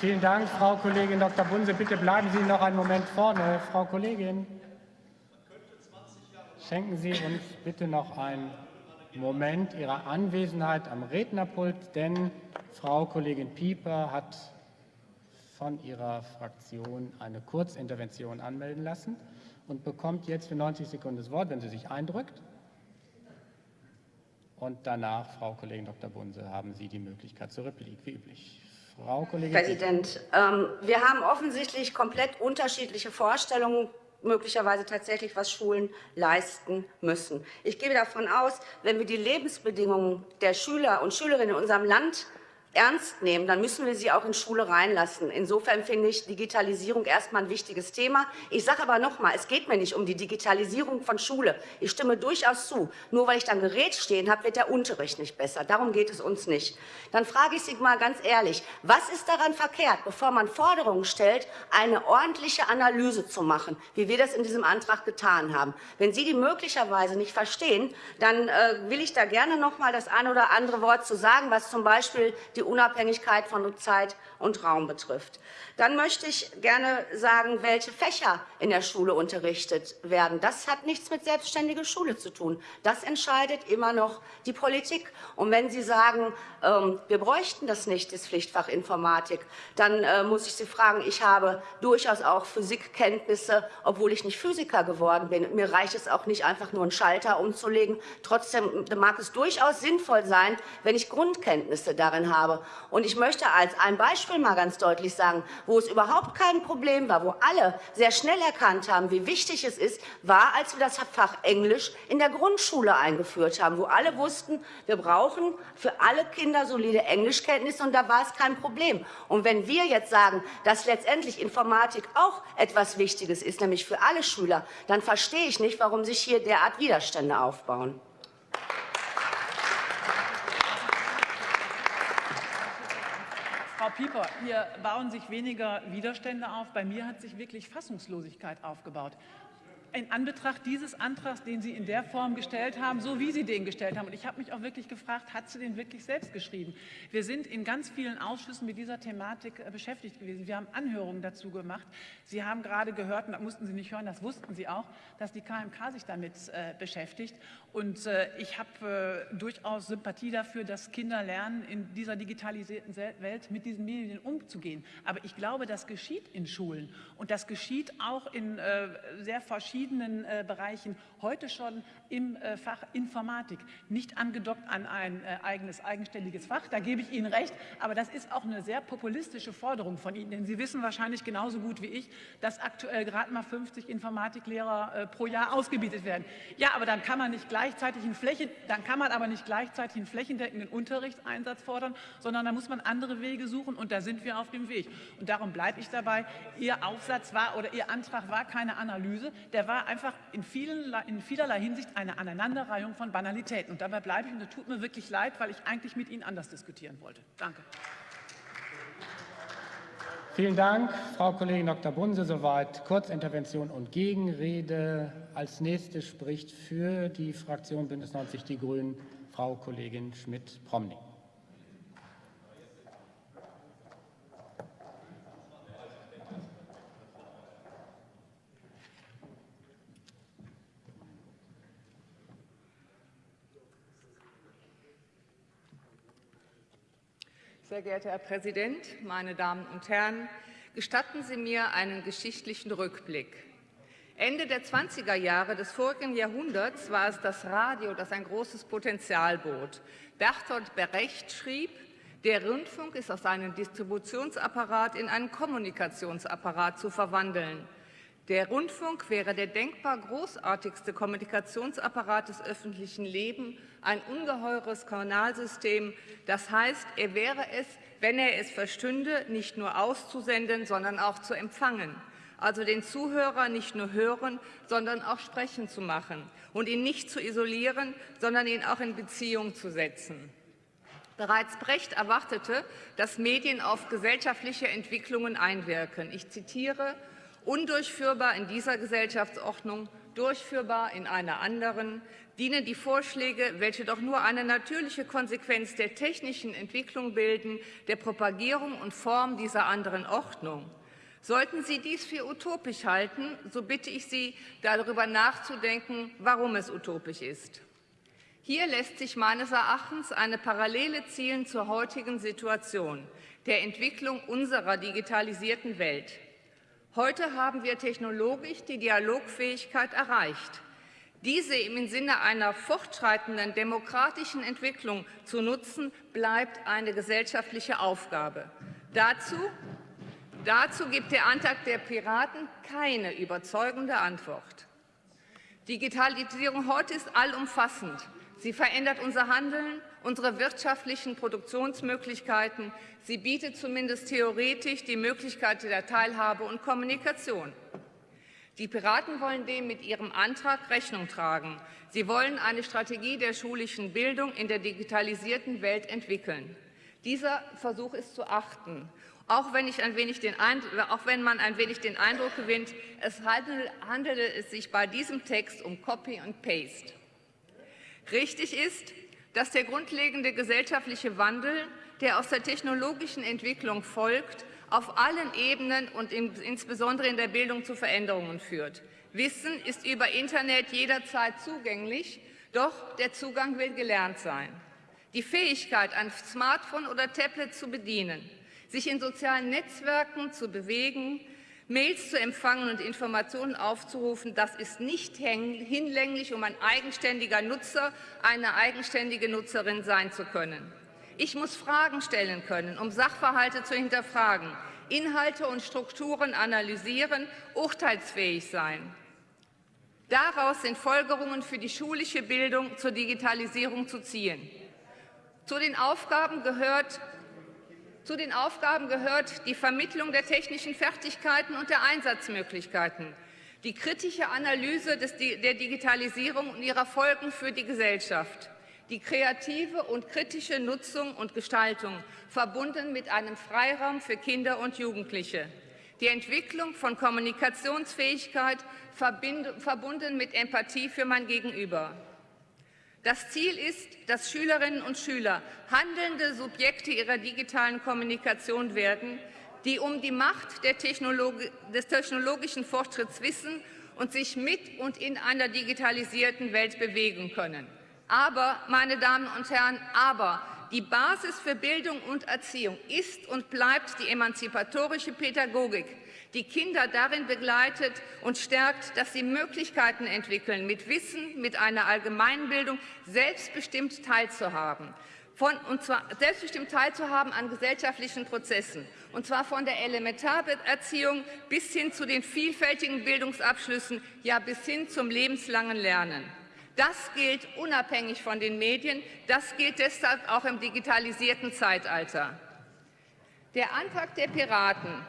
Vielen Dank, Frau Kollegin Dr. Bunse. Bitte bleiben Sie noch einen Moment vorne, Frau Kollegin. Schenken Sie uns bitte noch einen Moment Ihrer Anwesenheit am Rednerpult, denn Frau Kollegin Pieper hat von ihrer Fraktion eine Kurzintervention anmelden lassen und bekommt jetzt für 90 Sekunden das Wort, wenn sie sich eindrückt. Und danach, Frau Kollegin Dr. Bunse, haben Sie die Möglichkeit zur Replik, wie üblich. Frau Kollegin Präsident, ähm, wir haben offensichtlich komplett unterschiedliche Vorstellungen möglicherweise tatsächlich, was Schulen leisten müssen. Ich gehe davon aus, wenn wir die Lebensbedingungen der Schüler und Schülerinnen in unserem Land ernst nehmen, dann müssen wir sie auch in Schule reinlassen. Insofern finde ich Digitalisierung erstmal ein wichtiges Thema. Ich sage aber noch mal, es geht mir nicht um die Digitalisierung von Schule. Ich stimme durchaus zu. Nur weil ich da ein Gerät stehen habe, wird der Unterricht nicht besser. Darum geht es uns nicht. Dann frage ich Sie mal ganz ehrlich, was ist daran verkehrt, bevor man Forderungen stellt, eine ordentliche Analyse zu machen, wie wir das in diesem Antrag getan haben? Wenn Sie die möglicherweise nicht verstehen, dann äh, will ich da gerne noch mal das ein oder andere Wort zu sagen, was zum Beispiel die Unabhängigkeit von Zeit und Raum betrifft. Dann möchte ich gerne sagen, welche Fächer in der Schule unterrichtet werden. Das hat nichts mit selbstständiger Schule zu tun. Das entscheidet immer noch die Politik. Und wenn Sie sagen, ähm, wir bräuchten das nicht, das Pflichtfach Informatik, dann äh, muss ich Sie fragen, ich habe durchaus auch Physikkenntnisse, obwohl ich nicht Physiker geworden bin. Mir reicht es auch nicht, einfach nur einen Schalter umzulegen. Trotzdem mag es durchaus sinnvoll sein, wenn ich Grundkenntnisse darin habe. Und ich möchte als ein Beispiel mal ganz deutlich sagen, wo es überhaupt kein Problem war, wo alle sehr schnell erkannt haben, wie wichtig es ist, war, als wir das Fach Englisch in der Grundschule eingeführt haben, wo alle wussten, wir brauchen für alle Kinder solide Englischkenntnisse, und da war es kein Problem. Und wenn wir jetzt sagen, dass letztendlich Informatik auch etwas Wichtiges ist, nämlich für alle Schüler, dann verstehe ich nicht, warum sich hier derart Widerstände aufbauen. Frau Pieper, hier bauen sich weniger Widerstände auf. Bei mir hat sich wirklich Fassungslosigkeit aufgebaut in Anbetracht dieses Antrags, den Sie in der Form gestellt haben, so wie Sie den gestellt haben. Und ich habe mich auch wirklich gefragt, hat sie den wirklich selbst geschrieben? Wir sind in ganz vielen Ausschüssen mit dieser Thematik äh, beschäftigt gewesen. Wir haben Anhörungen dazu gemacht. Sie haben gerade gehört, und das mussten Sie nicht hören, das wussten Sie auch, dass die KMK sich damit äh, beschäftigt. Und äh, ich habe äh, durchaus Sympathie dafür, dass Kinder lernen, in dieser digitalisierten Welt mit diesen Medien umzugehen. Aber ich glaube, das geschieht in Schulen. Und das geschieht auch in äh, sehr verschiedenen äh, Bereichen heute schon im äh, Fach Informatik, nicht angedockt an ein äh, eigenes, eigenständiges Fach. Da gebe ich Ihnen recht, aber das ist auch eine sehr populistische Forderung von Ihnen, denn Sie wissen wahrscheinlich genauso gut wie ich, dass aktuell gerade mal 50 Informatiklehrer pro Jahr ausgebildet werden. Ja, aber dann kann man nicht gleichzeitig einen Flächen, dann kann man aber nicht gleichzeitig einen flächendeckenden Unterrichtseinsatz fordern, sondern da muss man andere Wege suchen und da sind wir auf dem Weg. Und darum bleibe ich dabei. Ihr Aufsatz war oder Ihr Antrag war keine Analyse, der war einfach in, vielen, in vielerlei Hinsicht eine Aneinanderreihung von Banalitäten. Und dabei bleibe ich, und das tut mir wirklich leid, weil ich eigentlich mit Ihnen anders diskutieren wollte. Danke. Vielen Dank, Frau Kollegin Dr. Bunse. Soweit Kurzintervention und Gegenrede. Als nächste spricht für die Fraktion Bündnis 90 Die Grünen Frau Kollegin Schmidt-Promning. Sehr geehrter Herr Präsident, meine Damen und Herren! Gestatten Sie mir einen geschichtlichen Rückblick. Ende der 20er Jahre des vorigen Jahrhunderts war es das Radio, das ein großes Potenzial bot. Bertolt Brecht schrieb, der Rundfunk ist aus einem Distributionsapparat in einen Kommunikationsapparat zu verwandeln. Der Rundfunk wäre der denkbar großartigste Kommunikationsapparat des öffentlichen Lebens, ein ungeheures Kanalsystem. Das heißt, er wäre es, wenn er es verstünde, nicht nur auszusenden, sondern auch zu empfangen. Also den Zuhörer nicht nur hören, sondern auch sprechen zu machen und ihn nicht zu isolieren, sondern ihn auch in Beziehung zu setzen. Bereits Brecht erwartete, dass Medien auf gesellschaftliche Entwicklungen einwirken. Ich zitiere, Undurchführbar in dieser Gesellschaftsordnung, durchführbar in einer anderen, dienen die Vorschläge, welche doch nur eine natürliche Konsequenz der technischen Entwicklung bilden, der Propagierung und Form dieser anderen Ordnung. Sollten Sie dies für utopisch halten, so bitte ich Sie, darüber nachzudenken, warum es utopisch ist. Hier lässt sich meines Erachtens eine Parallele zielen zur heutigen Situation, der Entwicklung unserer digitalisierten Welt. Heute haben wir technologisch die Dialogfähigkeit erreicht. Diese im Sinne einer fortschreitenden demokratischen Entwicklung zu nutzen, bleibt eine gesellschaftliche Aufgabe. Dazu, dazu gibt der Antrag der Piraten keine überzeugende Antwort. Digitalisierung heute ist allumfassend. Sie verändert unser Handeln, unsere wirtschaftlichen Produktionsmöglichkeiten. Sie bietet zumindest theoretisch die Möglichkeit der Teilhabe und Kommunikation. Die Piraten wollen dem mit ihrem Antrag Rechnung tragen. Sie wollen eine Strategie der schulischen Bildung in der digitalisierten Welt entwickeln. Dieser Versuch ist zu achten. Auch wenn, auch wenn, man ein wenig den Eindruck gewinnt, es handele, handele es sich bei diesem Text um Copy und Paste. Richtig ist, dass der grundlegende gesellschaftliche Wandel der aus der technologischen Entwicklung folgt, auf allen Ebenen und insbesondere in der Bildung zu Veränderungen führt. Wissen ist über Internet jederzeit zugänglich, doch der Zugang will gelernt sein. Die Fähigkeit, ein Smartphone oder Tablet zu bedienen, sich in sozialen Netzwerken zu bewegen, Mails zu empfangen und Informationen aufzurufen, das ist nicht hinlänglich, um ein eigenständiger Nutzer, eine eigenständige Nutzerin sein zu können. Ich muss Fragen stellen können, um Sachverhalte zu hinterfragen, Inhalte und Strukturen analysieren, urteilsfähig sein. Daraus sind Folgerungen für die schulische Bildung zur Digitalisierung zu ziehen. Zu den Aufgaben gehört zu den Aufgaben gehört die Vermittlung der technischen Fertigkeiten und der Einsatzmöglichkeiten, die kritische Analyse des, der Digitalisierung und ihrer Folgen für die Gesellschaft, die kreative und kritische Nutzung und Gestaltung, verbunden mit einem Freiraum für Kinder und Jugendliche, die Entwicklung von Kommunikationsfähigkeit, verbunden mit Empathie für mein Gegenüber. Das Ziel ist, dass Schülerinnen und Schüler handelnde Subjekte ihrer digitalen Kommunikation werden, die um die Macht Technologi des technologischen Fortschritts wissen und sich mit und in einer digitalisierten Welt bewegen können. Aber, meine Damen und Herren, aber die Basis für Bildung und Erziehung ist und bleibt die emanzipatorische Pädagogik, die Kinder darin begleitet und stärkt, dass sie Möglichkeiten entwickeln, mit Wissen, mit einer Allgemeinbildung selbstbestimmt teilzuhaben. Von, und zwar selbstbestimmt teilzuhaben an gesellschaftlichen Prozessen, und zwar von der Elementalerziehung bis hin zu den vielfältigen Bildungsabschlüssen, ja bis hin zum lebenslangen Lernen. Das gilt unabhängig von den Medien, das gilt deshalb auch im digitalisierten Zeitalter. Der Antrag der Piraten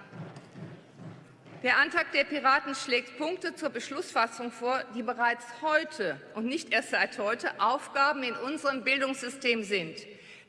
der Antrag der Piraten schlägt Punkte zur Beschlussfassung vor, die bereits heute und nicht erst seit heute Aufgaben in unserem Bildungssystem sind.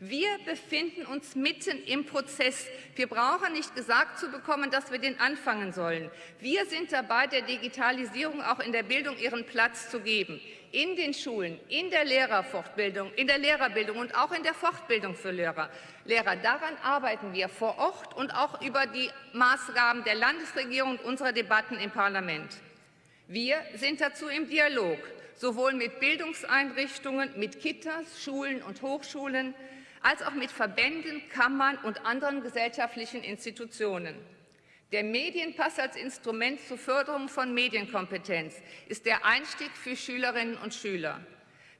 Wir befinden uns mitten im Prozess. Wir brauchen nicht gesagt zu bekommen, dass wir den anfangen sollen. Wir sind dabei, der Digitalisierung auch in der Bildung ihren Platz zu geben. In den Schulen, in der Lehrerfortbildung, in der Lehrerbildung und auch in der Fortbildung für Lehrer. Lehrer. Daran arbeiten wir vor Ort und auch über die Maßgaben der Landesregierung und unserer Debatten im Parlament. Wir sind dazu im Dialog, sowohl mit Bildungseinrichtungen, mit Kitas, Schulen und Hochschulen, als auch mit Verbänden, Kammern und anderen gesellschaftlichen Institutionen. Der Medienpass als Instrument zur Förderung von Medienkompetenz ist der Einstieg für Schülerinnen und Schüler.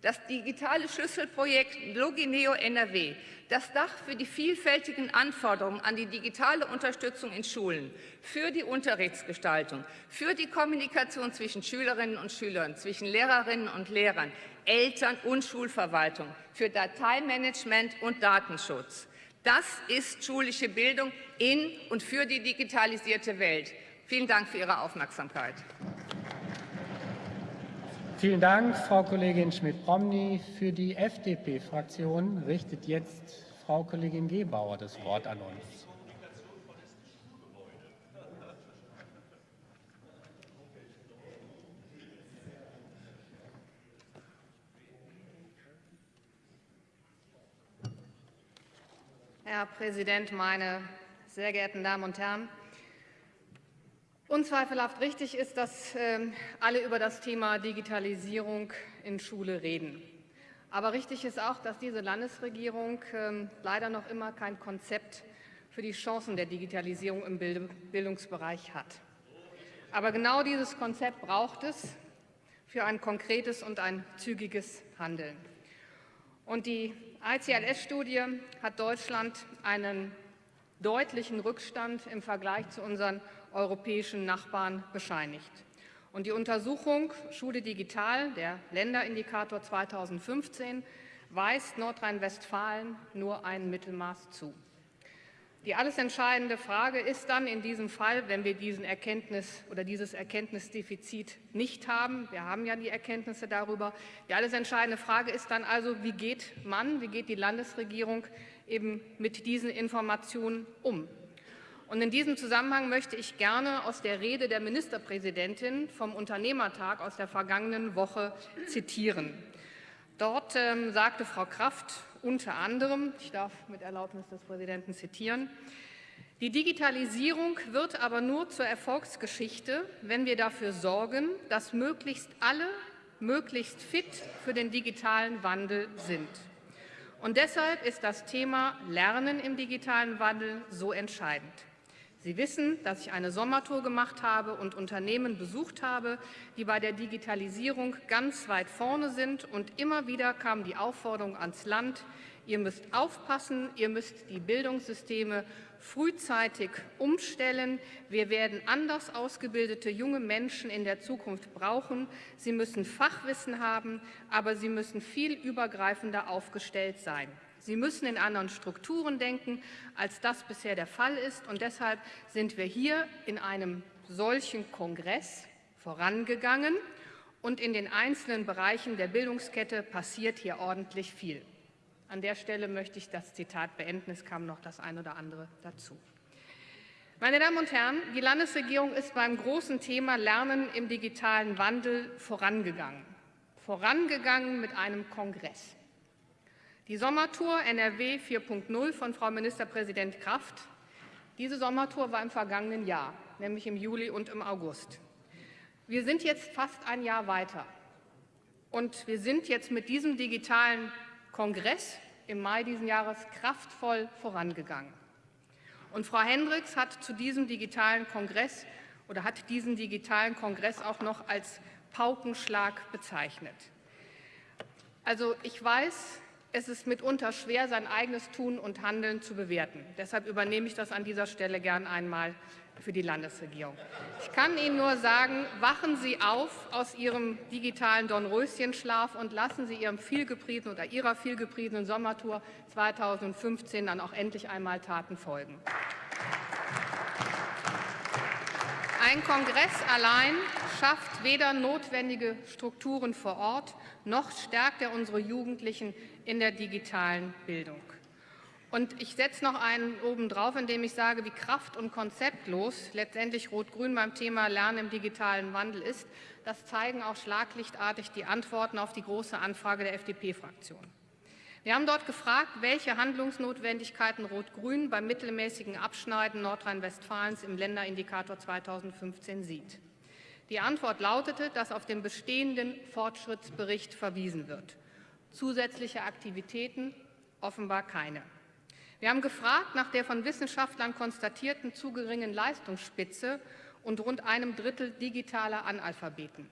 Das digitale Schlüsselprojekt Logineo NRW, das Dach für die vielfältigen Anforderungen an die digitale Unterstützung in Schulen, für die Unterrichtsgestaltung, für die Kommunikation zwischen Schülerinnen und Schülern, zwischen Lehrerinnen und Lehrern, Eltern und Schulverwaltung, für Dateimanagement und Datenschutz. Das ist schulische Bildung in und für die digitalisierte Welt. Vielen Dank für Ihre Aufmerksamkeit. Vielen Dank, Frau Kollegin Schmidt-Promny. Für die FDP-Fraktion richtet jetzt Frau Kollegin Gebauer das Wort an uns. Herr Präsident, meine sehr geehrten Damen und Herren! Unzweifelhaft richtig ist, dass ähm, alle über das Thema Digitalisierung in Schule reden. Aber richtig ist auch, dass diese Landesregierung ähm, leider noch immer kein Konzept für die Chancen der Digitalisierung im Bildungsbereich hat. Aber genau dieses Konzept braucht es für ein konkretes und ein zügiges Handeln. Und die ICLS-Studie hat Deutschland einen deutlichen Rückstand im Vergleich zu unseren europäischen Nachbarn bescheinigt. Und die Untersuchung Schule digital, der Länderindikator 2015, weist Nordrhein-Westfalen nur ein Mittelmaß zu. Die alles entscheidende Frage ist dann in diesem Fall, wenn wir diesen Erkenntnis oder dieses Erkenntnisdefizit nicht haben, wir haben ja die Erkenntnisse darüber, die alles entscheidende Frage ist dann also, wie geht man, wie geht die Landesregierung eben mit diesen Informationen um? Und in diesem Zusammenhang möchte ich gerne aus der Rede der Ministerpräsidentin vom Unternehmertag aus der vergangenen Woche zitieren. Dort ähm, sagte Frau Kraft unter anderem, ich darf mit Erlaubnis des Präsidenten zitieren, die Digitalisierung wird aber nur zur Erfolgsgeschichte, wenn wir dafür sorgen, dass möglichst alle möglichst fit für den digitalen Wandel sind. Und deshalb ist das Thema Lernen im digitalen Wandel so entscheidend. Sie wissen, dass ich eine Sommertour gemacht habe und Unternehmen besucht habe, die bei der Digitalisierung ganz weit vorne sind. Und immer wieder kam die Aufforderung ans Land, ihr müsst aufpassen, ihr müsst die Bildungssysteme frühzeitig umstellen. Wir werden anders ausgebildete junge Menschen in der Zukunft brauchen. Sie müssen Fachwissen haben, aber sie müssen viel übergreifender aufgestellt sein. Sie müssen in anderen Strukturen denken, als das bisher der Fall ist. Und deshalb sind wir hier in einem solchen Kongress vorangegangen. Und in den einzelnen Bereichen der Bildungskette passiert hier ordentlich viel. An der Stelle möchte ich das Zitat beenden. Es kam noch das eine oder andere dazu. Meine Damen und Herren, die Landesregierung ist beim großen Thema Lernen im digitalen Wandel vorangegangen. Vorangegangen mit einem Kongress. Die Sommertour NRW 4.0 von Frau Ministerpräsident Kraft. Diese Sommertour war im vergangenen Jahr, nämlich im Juli und im August. Wir sind jetzt fast ein Jahr weiter. Und wir sind jetzt mit diesem digitalen Kongress im Mai diesen Jahres kraftvoll vorangegangen. Und Frau Hendricks hat zu diesem digitalen Kongress oder hat diesen digitalen Kongress auch noch als Paukenschlag bezeichnet. Also ich weiß, es ist mitunter schwer, sein eigenes Tun und Handeln zu bewerten. Deshalb übernehme ich das an dieser Stelle gern einmal für die Landesregierung. Ich kann Ihnen nur sagen, wachen Sie auf aus Ihrem digitalen Dornröschenschlaf und lassen Sie Ihrem vielgepriesenen oder Ihrer vielgepriesenen Sommertour 2015 dann auch endlich einmal Taten folgen. Ein Kongress allein schafft weder notwendige Strukturen vor Ort, noch stärkt er unsere Jugendlichen in der digitalen Bildung. Und ich setze noch einen obendrauf, indem ich sage, wie kraft- und konzeptlos letztendlich Rot-Grün beim Thema Lernen im digitalen Wandel ist. Das zeigen auch schlaglichtartig die Antworten auf die große Anfrage der FDP-Fraktion. Wir haben dort gefragt, welche Handlungsnotwendigkeiten Rot-Grün beim mittelmäßigen Abschneiden Nordrhein-Westfalens im Länderindikator 2015 sieht. Die Antwort lautete, dass auf den bestehenden Fortschrittsbericht verwiesen wird. Zusätzliche Aktivitäten offenbar keine. Wir haben gefragt nach der von Wissenschaftlern konstatierten zu geringen Leistungsspitze und rund einem Drittel digitaler Analphabeten.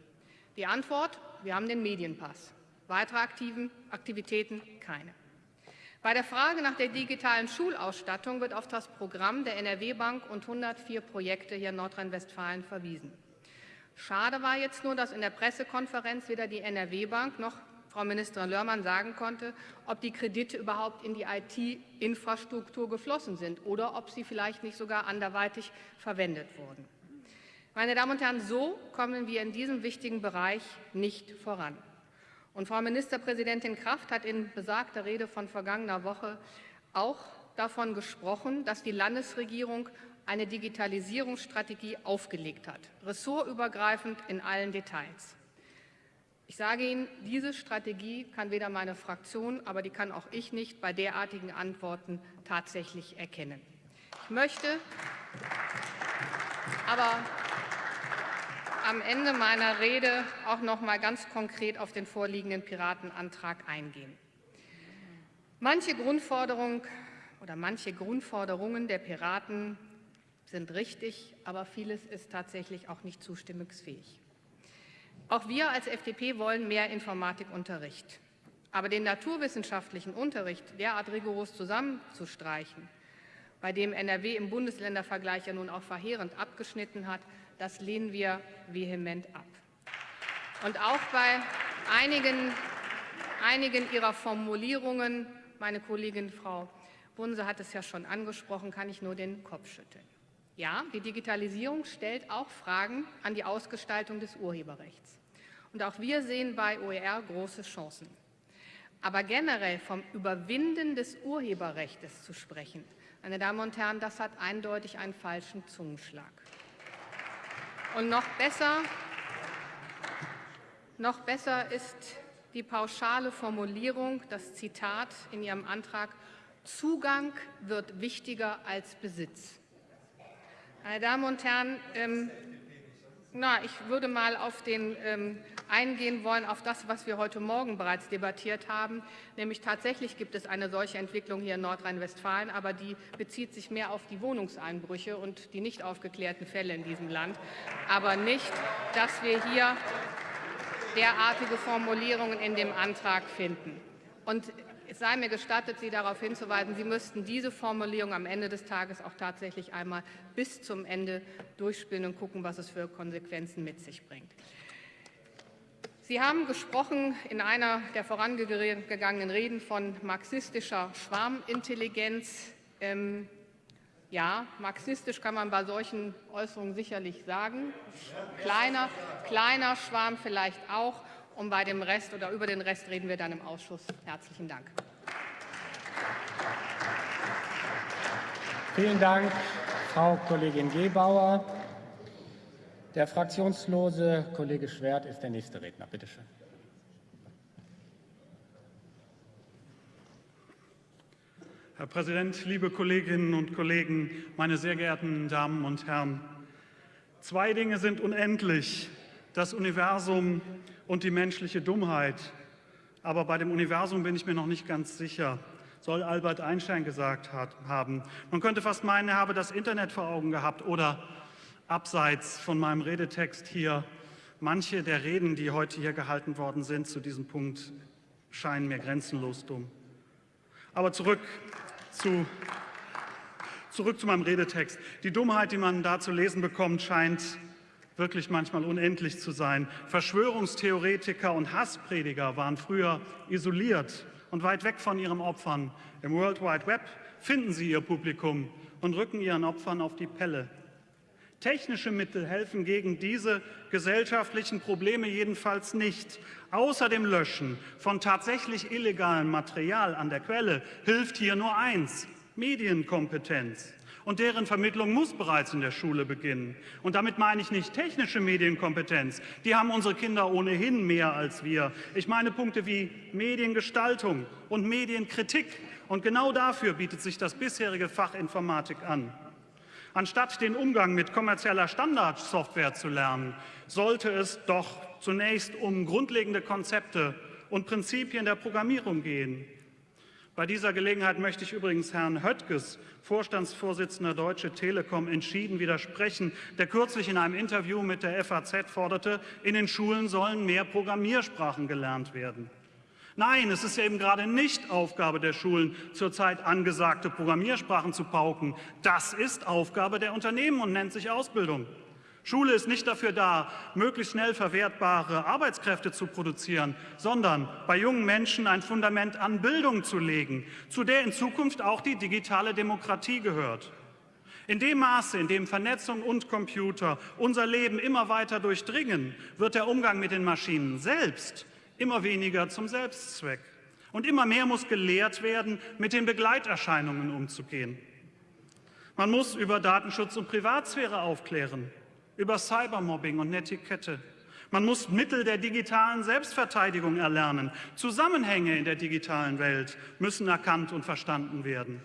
Die Antwort, wir haben den Medienpass. Weitere aktiven Aktivitäten keine. Bei der Frage nach der digitalen Schulausstattung wird auf das Programm der NRW-Bank und 104 Projekte hier in Nordrhein-Westfalen verwiesen. Schade war jetzt nur, dass in der Pressekonferenz weder die NRW-Bank noch Frau Ministerin Lörmann sagen konnte, ob die Kredite überhaupt in die IT-Infrastruktur geflossen sind oder ob sie vielleicht nicht sogar anderweitig verwendet wurden. Meine Damen und Herren, so kommen wir in diesem wichtigen Bereich nicht voran. Und Frau Ministerpräsidentin Kraft hat in besagter Rede von vergangener Woche auch davon gesprochen, dass die Landesregierung eine Digitalisierungsstrategie aufgelegt hat, ressortübergreifend in allen Details. Ich sage Ihnen, diese Strategie kann weder meine Fraktion, aber die kann auch ich nicht bei derartigen Antworten tatsächlich erkennen. Ich möchte aber am Ende meiner Rede auch noch mal ganz konkret auf den vorliegenden Piratenantrag eingehen. Manche Grundforderung oder manche Grundforderungen der Piraten sind richtig, aber vieles ist tatsächlich auch nicht zustimmungsfähig. Auch wir als FDP wollen mehr Informatikunterricht. Aber den naturwissenschaftlichen Unterricht derart rigoros zusammenzustreichen, bei dem NRW im Bundesländervergleich ja nun auch verheerend abgeschnitten hat, das lehnen wir vehement ab. Und auch bei einigen, einigen Ihrer Formulierungen, meine Kollegin Frau Bunse hat es ja schon angesprochen, kann ich nur den Kopf schütteln. Ja, die Digitalisierung stellt auch Fragen an die Ausgestaltung des Urheberrechts. Und auch wir sehen bei OER große Chancen. Aber generell vom Überwinden des Urheberrechts zu sprechen, meine Damen und Herren, das hat eindeutig einen falschen Zungenschlag. Und noch besser, noch besser ist die pauschale Formulierung, das Zitat in Ihrem Antrag, Zugang wird wichtiger als Besitz. Meine Damen und Herren, ähm, na, ich würde mal auf den ähm, eingehen wollen, auf das, was wir heute Morgen bereits debattiert haben. Nämlich tatsächlich gibt es eine solche Entwicklung hier in Nordrhein-Westfalen, aber die bezieht sich mehr auf die Wohnungseinbrüche und die nicht aufgeklärten Fälle in diesem Land, aber nicht, dass wir hier derartige Formulierungen in dem Antrag finden. Und es sei mir gestattet, Sie darauf hinzuweisen, Sie müssten diese Formulierung am Ende des Tages auch tatsächlich einmal bis zum Ende durchspielen und gucken, was es für Konsequenzen mit sich bringt. Sie haben gesprochen in einer der vorangegangenen Reden von marxistischer Schwarmintelligenz. Ähm, ja, marxistisch kann man bei solchen Äußerungen sicherlich sagen. Kleiner, kleiner Schwarm vielleicht auch. Und bei dem Rest oder über den Rest reden wir dann im Ausschuss. Herzlichen Dank. Vielen Dank, Frau Kollegin Gebauer. Der fraktionslose Kollege Schwert ist der nächste Redner. Bitte schön. Herr Präsident, liebe Kolleginnen und Kollegen, meine sehr geehrten Damen und Herren! Zwei Dinge sind unendlich, das Universum und die menschliche Dummheit. Aber bei dem Universum bin ich mir noch nicht ganz sicher, soll Albert Einstein gesagt haben. Man könnte fast meinen, er habe das Internet vor Augen gehabt oder abseits von meinem Redetext hier. Manche der Reden, die heute hier gehalten worden sind zu diesem Punkt, scheinen mir grenzenlos dumm. Aber zurück zu, zurück zu meinem Redetext. Die Dummheit, die man da zu lesen bekommt, scheint wirklich manchmal unendlich zu sein. Verschwörungstheoretiker und Hassprediger waren früher isoliert und weit weg von ihren Opfern. Im World Wide Web finden sie ihr Publikum und rücken ihren Opfern auf die Pelle. Technische Mittel helfen gegen diese gesellschaftlichen Probleme jedenfalls nicht. Außer dem Löschen von tatsächlich illegalem Material an der Quelle hilft hier nur eins, Medienkompetenz und deren Vermittlung muss bereits in der Schule beginnen. Und damit meine ich nicht technische Medienkompetenz, die haben unsere Kinder ohnehin mehr als wir. Ich meine Punkte wie Mediengestaltung und Medienkritik. Und genau dafür bietet sich das bisherige Fach Informatik an. Anstatt den Umgang mit kommerzieller Standardsoftware zu lernen, sollte es doch zunächst um grundlegende Konzepte und Prinzipien der Programmierung gehen. Bei dieser Gelegenheit möchte ich übrigens Herrn Höttges, Vorstandsvorsitzender Deutsche Telekom, entschieden widersprechen, der kürzlich in einem Interview mit der FAZ forderte, in den Schulen sollen mehr Programmiersprachen gelernt werden. Nein, es ist eben gerade nicht Aufgabe der Schulen, zurzeit angesagte Programmiersprachen zu pauken. Das ist Aufgabe der Unternehmen und nennt sich Ausbildung. Schule ist nicht dafür da, möglichst schnell verwertbare Arbeitskräfte zu produzieren, sondern bei jungen Menschen ein Fundament an Bildung zu legen, zu der in Zukunft auch die digitale Demokratie gehört. In dem Maße, in dem Vernetzung und Computer unser Leben immer weiter durchdringen, wird der Umgang mit den Maschinen selbst immer weniger zum Selbstzweck. Und immer mehr muss gelehrt werden, mit den Begleiterscheinungen umzugehen. Man muss über Datenschutz und Privatsphäre aufklären über Cybermobbing und Netiquette. Man muss Mittel der digitalen Selbstverteidigung erlernen. Zusammenhänge in der digitalen Welt müssen erkannt und verstanden werden.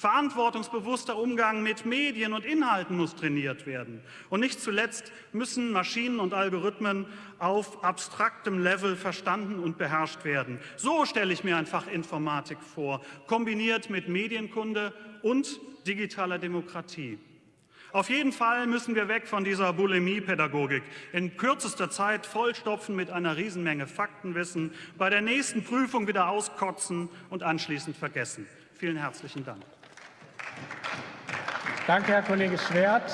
Verantwortungsbewusster Umgang mit Medien und Inhalten muss trainiert werden. Und nicht zuletzt müssen Maschinen und Algorithmen auf abstraktem Level verstanden und beherrscht werden. So stelle ich mir ein Fach Informatik vor, kombiniert mit Medienkunde und digitaler Demokratie. Auf jeden Fall müssen wir weg von dieser Bulimie-Pädagogik. In kürzester Zeit vollstopfen mit einer Riesenmenge Faktenwissen, bei der nächsten Prüfung wieder auskotzen und anschließend vergessen. Vielen herzlichen Dank. Danke, Herr Kollege Schwert.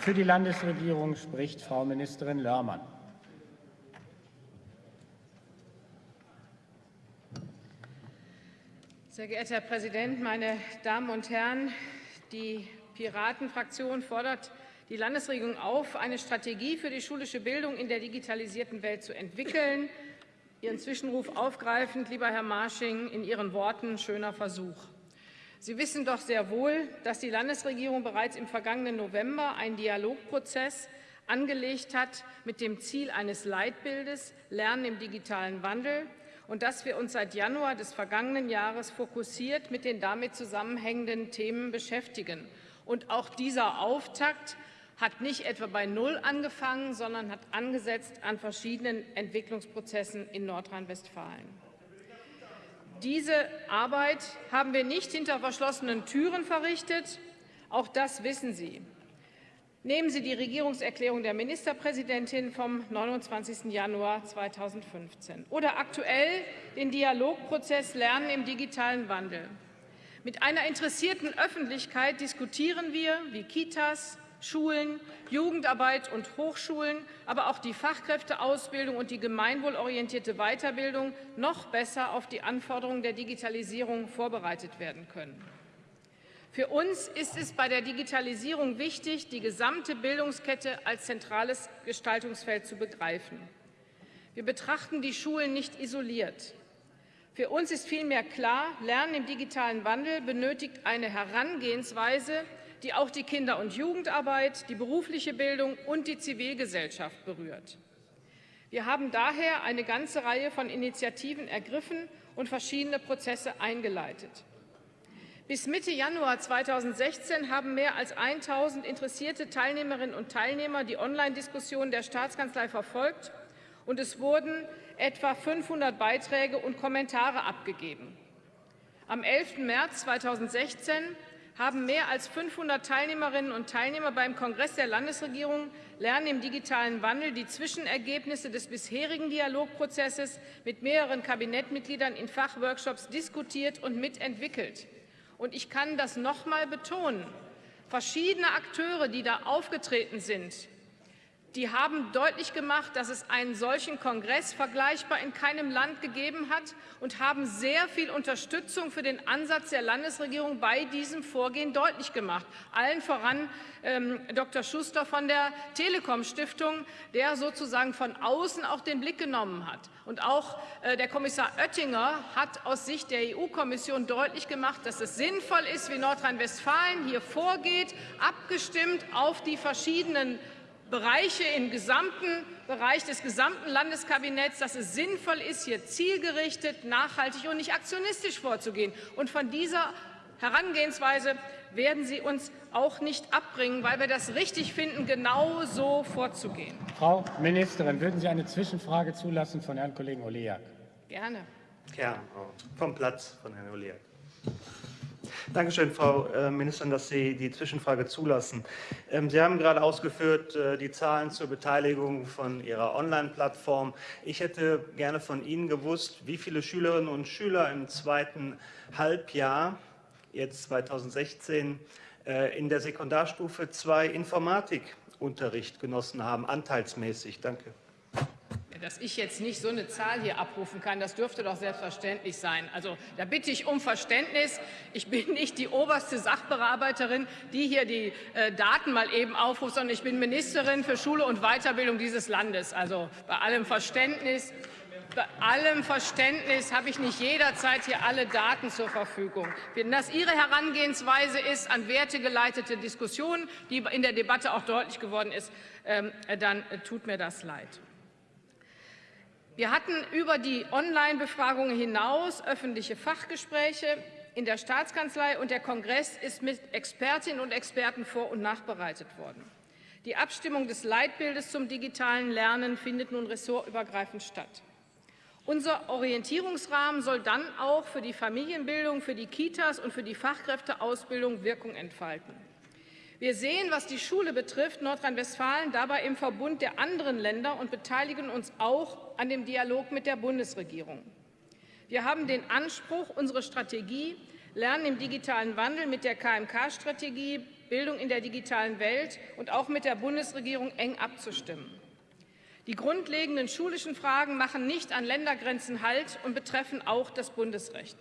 Für die Landesregierung spricht Frau Ministerin Lörmann. Sehr geehrter Herr Präsident, meine Damen und Herren! Die Piratenfraktion fordert die Landesregierung auf, eine Strategie für die schulische Bildung in der digitalisierten Welt zu entwickeln. Ihren Zwischenruf aufgreifend, lieber Herr Marsching, in Ihren Worten schöner Versuch. Sie wissen doch sehr wohl, dass die Landesregierung bereits im vergangenen November einen Dialogprozess angelegt hat mit dem Ziel eines Leitbildes Lernen im digitalen Wandel und dass wir uns seit Januar des vergangenen Jahres fokussiert mit den damit zusammenhängenden Themen beschäftigen. Und auch dieser Auftakt hat nicht etwa bei Null angefangen, sondern hat angesetzt an verschiedenen Entwicklungsprozessen in Nordrhein-Westfalen. Diese Arbeit haben wir nicht hinter verschlossenen Türen verrichtet. Auch das wissen Sie. Nehmen Sie die Regierungserklärung der Ministerpräsidentin vom 29. Januar 2015 oder aktuell den Dialogprozess Lernen im digitalen Wandel. Mit einer interessierten Öffentlichkeit diskutieren wir, wie Kitas, Schulen, Jugendarbeit und Hochschulen, aber auch die Fachkräfteausbildung und die gemeinwohlorientierte Weiterbildung noch besser auf die Anforderungen der Digitalisierung vorbereitet werden können. Für uns ist es bei der Digitalisierung wichtig, die gesamte Bildungskette als zentrales Gestaltungsfeld zu begreifen. Wir betrachten die Schulen nicht isoliert. Für uns ist vielmehr klar, Lernen im digitalen Wandel benötigt eine Herangehensweise, die auch die Kinder- und Jugendarbeit, die berufliche Bildung und die Zivilgesellschaft berührt. Wir haben daher eine ganze Reihe von Initiativen ergriffen und verschiedene Prozesse eingeleitet. Bis Mitte Januar 2016 haben mehr als 1.000 interessierte Teilnehmerinnen und Teilnehmer die Online-Diskussion der Staatskanzlei verfolgt, und es wurden etwa 500 Beiträge und Kommentare abgegeben. Am 11. März 2016 haben mehr als 500 Teilnehmerinnen und Teilnehmer beim Kongress der Landesregierung Lernen im digitalen Wandel die Zwischenergebnisse des bisherigen Dialogprozesses mit mehreren Kabinettmitgliedern in Fachworkshops diskutiert und mitentwickelt. Und ich kann das noch einmal betonen. Verschiedene Akteure, die da aufgetreten sind, die haben deutlich gemacht, dass es einen solchen Kongress vergleichbar in keinem Land gegeben hat und haben sehr viel Unterstützung für den Ansatz der Landesregierung bei diesem Vorgehen deutlich gemacht. Allen voran ähm, Dr. Schuster von der Telekom Stiftung, der sozusagen von außen auch den Blick genommen hat. Und auch äh, der Kommissar Oettinger hat aus Sicht der EU-Kommission deutlich gemacht, dass es sinnvoll ist, wie Nordrhein-Westfalen hier vorgeht, abgestimmt auf die verschiedenen Bereiche im gesamten Bereich des gesamten Landeskabinetts, dass es sinnvoll ist, hier zielgerichtet, nachhaltig und nicht aktionistisch vorzugehen. Und von dieser Herangehensweise werden Sie uns auch nicht abbringen, weil wir das richtig finden, genau so vorzugehen. Frau Ministerin, würden Sie eine Zwischenfrage zulassen von Herrn Kollegen Oleak? Gerne. Ja, vom Platz von Herrn Oleak. Dankeschön, Frau äh, Ministerin, dass Sie die Zwischenfrage zulassen. Ähm, Sie haben gerade ausgeführt äh, die Zahlen zur Beteiligung von Ihrer Online-Plattform. Ich hätte gerne von Ihnen gewusst, wie viele Schülerinnen und Schüler im zweiten Halbjahr, jetzt 2016, äh, in der Sekundarstufe 2 Informatikunterricht genossen haben, anteilsmäßig. Danke. Dass ich jetzt nicht so eine Zahl hier abrufen kann, das dürfte doch selbstverständlich sein. Also da bitte ich um Verständnis. Ich bin nicht die oberste Sachbearbeiterin, die hier die äh, Daten mal eben aufruft, sondern ich bin Ministerin für Schule und Weiterbildung dieses Landes. Also bei allem Verständnis. Bei allem Verständnis habe ich nicht jederzeit hier alle Daten zur Verfügung. Wenn das Ihre Herangehensweise ist an wertegeleitete Diskussionen, die in der Debatte auch deutlich geworden ist, ähm, dann tut mir das leid. Wir hatten über die Online-Befragungen hinaus öffentliche Fachgespräche in der Staatskanzlei, und der Kongress ist mit Expertinnen und Experten vor- und nachbereitet worden. Die Abstimmung des Leitbildes zum digitalen Lernen findet nun ressortübergreifend statt. Unser Orientierungsrahmen soll dann auch für die Familienbildung, für die Kitas und für die Fachkräfteausbildung Wirkung entfalten. Wir sehen, was die Schule betrifft, Nordrhein-Westfalen dabei im Verbund der anderen Länder und beteiligen uns auch an dem Dialog mit der Bundesregierung. Wir haben den Anspruch, unsere Strategie Lernen im digitalen Wandel mit der KMK-Strategie, Bildung in der digitalen Welt und auch mit der Bundesregierung eng abzustimmen. Die grundlegenden schulischen Fragen machen nicht an Ländergrenzen Halt und betreffen auch das Bundesrecht.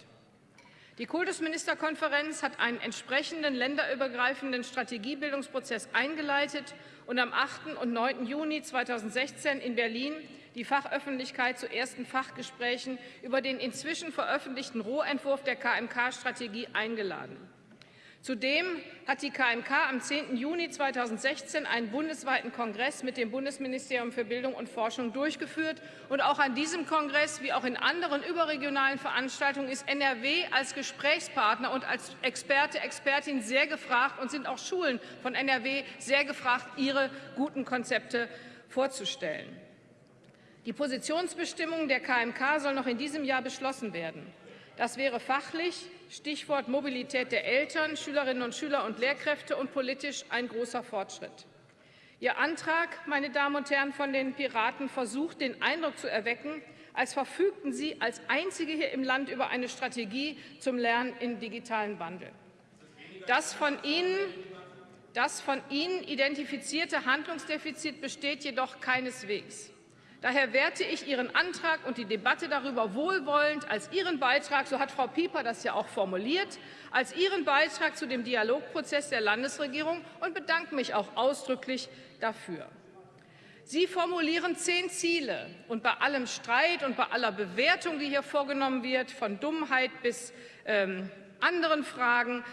Die Kultusministerkonferenz hat einen entsprechenden länderübergreifenden Strategiebildungsprozess eingeleitet und am 8. und 9. Juni 2016 in Berlin die Fachöffentlichkeit zu ersten Fachgesprächen über den inzwischen veröffentlichten Rohentwurf der KMK-Strategie eingeladen. Zudem hat die KMK am 10. Juni 2016 einen bundesweiten Kongress mit dem Bundesministerium für Bildung und Forschung durchgeführt. Und auch an diesem Kongress, wie auch in anderen überregionalen Veranstaltungen, ist NRW als Gesprächspartner und als Experte, Expertin sehr gefragt und sind auch Schulen von NRW sehr gefragt, ihre guten Konzepte vorzustellen. Die Positionsbestimmung der KMK soll noch in diesem Jahr beschlossen werden. Das wäre fachlich, Stichwort Mobilität der Eltern, Schülerinnen und Schüler und Lehrkräfte und politisch ein großer Fortschritt. Ihr Antrag, meine Damen und Herren von den Piraten, versucht, den Eindruck zu erwecken, als verfügten Sie als Einzige hier im Land über eine Strategie zum Lernen im digitalen Wandel. Das von Ihnen, das von Ihnen identifizierte Handlungsdefizit besteht jedoch keineswegs. Daher werte ich Ihren Antrag und die Debatte darüber wohlwollend als Ihren Beitrag, so hat Frau Pieper das ja auch formuliert, als Ihren Beitrag zu dem Dialogprozess der Landesregierung und bedanke mich auch ausdrücklich dafür. Sie formulieren zehn Ziele. Und bei allem Streit und bei aller Bewertung, die hier vorgenommen wird, von Dummheit bis ähm, anderen Fragen,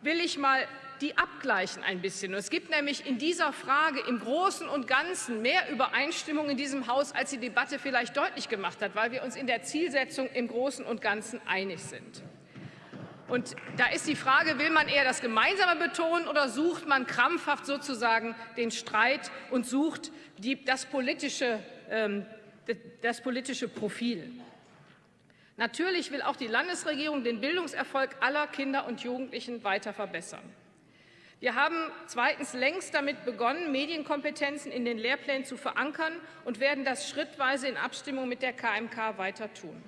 will ich mal die abgleichen ein bisschen. Und es gibt nämlich in dieser Frage im Großen und Ganzen mehr Übereinstimmung in diesem Haus, als die Debatte vielleicht deutlich gemacht hat, weil wir uns in der Zielsetzung im Großen und Ganzen einig sind. Und da ist die Frage, will man eher das Gemeinsame betonen oder sucht man krampfhaft sozusagen den Streit und sucht die, das, politische, ähm, das politische Profil? Natürlich will auch die Landesregierung den Bildungserfolg aller Kinder und Jugendlichen weiter verbessern. Wir haben zweitens längst damit begonnen, Medienkompetenzen in den Lehrplänen zu verankern und werden das schrittweise in Abstimmung mit der KMK weiter tun.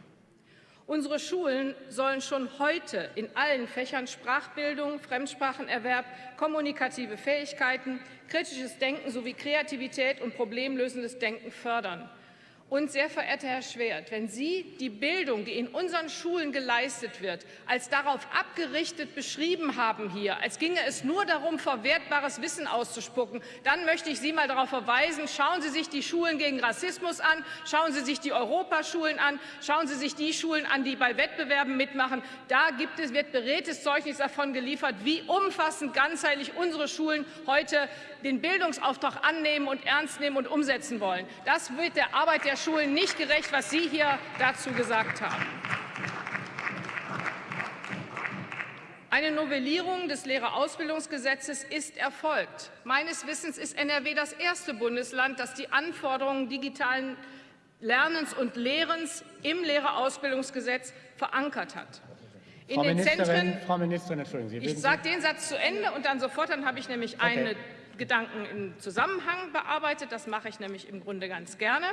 Unsere Schulen sollen schon heute in allen Fächern Sprachbildung, Fremdsprachenerwerb, kommunikative Fähigkeiten, kritisches Denken sowie Kreativität und problemlösendes Denken fördern. Und sehr verehrter Herr Schwert, wenn Sie die Bildung, die in unseren Schulen geleistet wird, als darauf abgerichtet beschrieben haben hier, als ginge es nur darum, verwertbares Wissen auszuspucken, dann möchte ich Sie mal darauf verweisen, schauen Sie sich die Schulen gegen Rassismus an, schauen Sie sich die Europaschulen an, schauen Sie sich die Schulen an, die bei Wettbewerben mitmachen. Da gibt es, wird beredtes Zeugnis davon geliefert, wie umfassend ganzheitlich unsere Schulen heute den Bildungsauftrag annehmen und ernst nehmen und umsetzen wollen. Das wird der Arbeit der Schulen nicht gerecht, was Sie hier dazu gesagt haben. Eine Novellierung des Lehrerausbildungsgesetzes ist erfolgt. Meines Wissens ist NRW das erste Bundesland, das die Anforderungen digitalen Lernens und Lehrens im Lehrerausbildungsgesetz verankert hat. In Frau den Ministerin, Zentren, Frau Ministerin, entschuldigen Sie. Ich sage den Satz zu Ende und dann sofort, dann habe ich nämlich okay. eine Gedanken im Zusammenhang bearbeitet. Das mache ich nämlich im Grunde ganz gerne.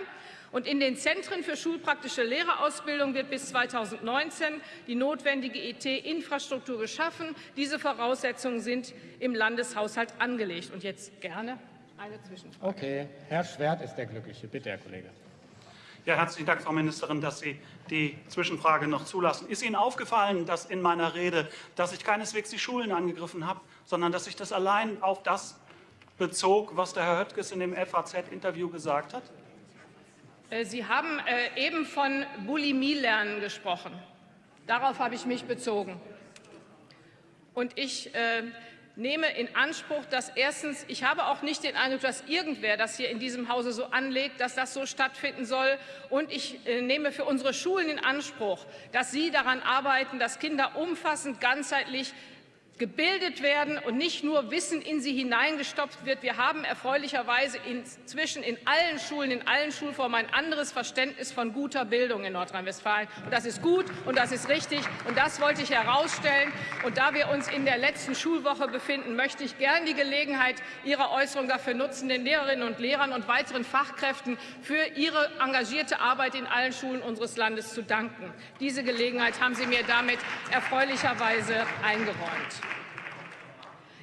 Und in den Zentren für schulpraktische Lehrerausbildung wird bis 2019 die notwendige IT-Infrastruktur geschaffen. Diese Voraussetzungen sind im Landeshaushalt angelegt. Und jetzt gerne eine Zwischenfrage. Okay, Herr Schwert ist der Glückliche. Bitte, Herr Kollege. Ja, herzlichen Dank, Frau Ministerin, dass Sie die Zwischenfrage noch zulassen. Ist Ihnen aufgefallen, dass in meiner Rede, dass ich keineswegs die Schulen angegriffen habe, sondern dass ich das allein auf das bezog, was der Herr Höttges in dem FAZ-Interview gesagt hat? Äh, Sie haben äh, eben von Bulimie-Lernen gesprochen. Darauf habe ich mich bezogen. Und ich äh, nehme in Anspruch, dass erstens, ich habe auch nicht den Eindruck, dass irgendwer das hier in diesem Hause so anlegt, dass das so stattfinden soll. Und ich nehme für unsere Schulen in Anspruch, dass Sie daran arbeiten, dass Kinder umfassend, ganzheitlich gebildet werden und nicht nur Wissen in sie hineingestopft wird. Wir haben erfreulicherweise inzwischen in allen Schulen, in allen Schulformen ein anderes Verständnis von guter Bildung in Nordrhein-Westfalen. Das ist gut und das ist richtig und das wollte ich herausstellen. Und da wir uns in der letzten Schulwoche befinden, möchte ich gern die Gelegenheit Ihrer Äußerung dafür nutzen, den Lehrerinnen und Lehrern und weiteren Fachkräften für ihre engagierte Arbeit in allen Schulen unseres Landes zu danken. Diese Gelegenheit haben Sie mir damit erfreulicherweise eingeräumt.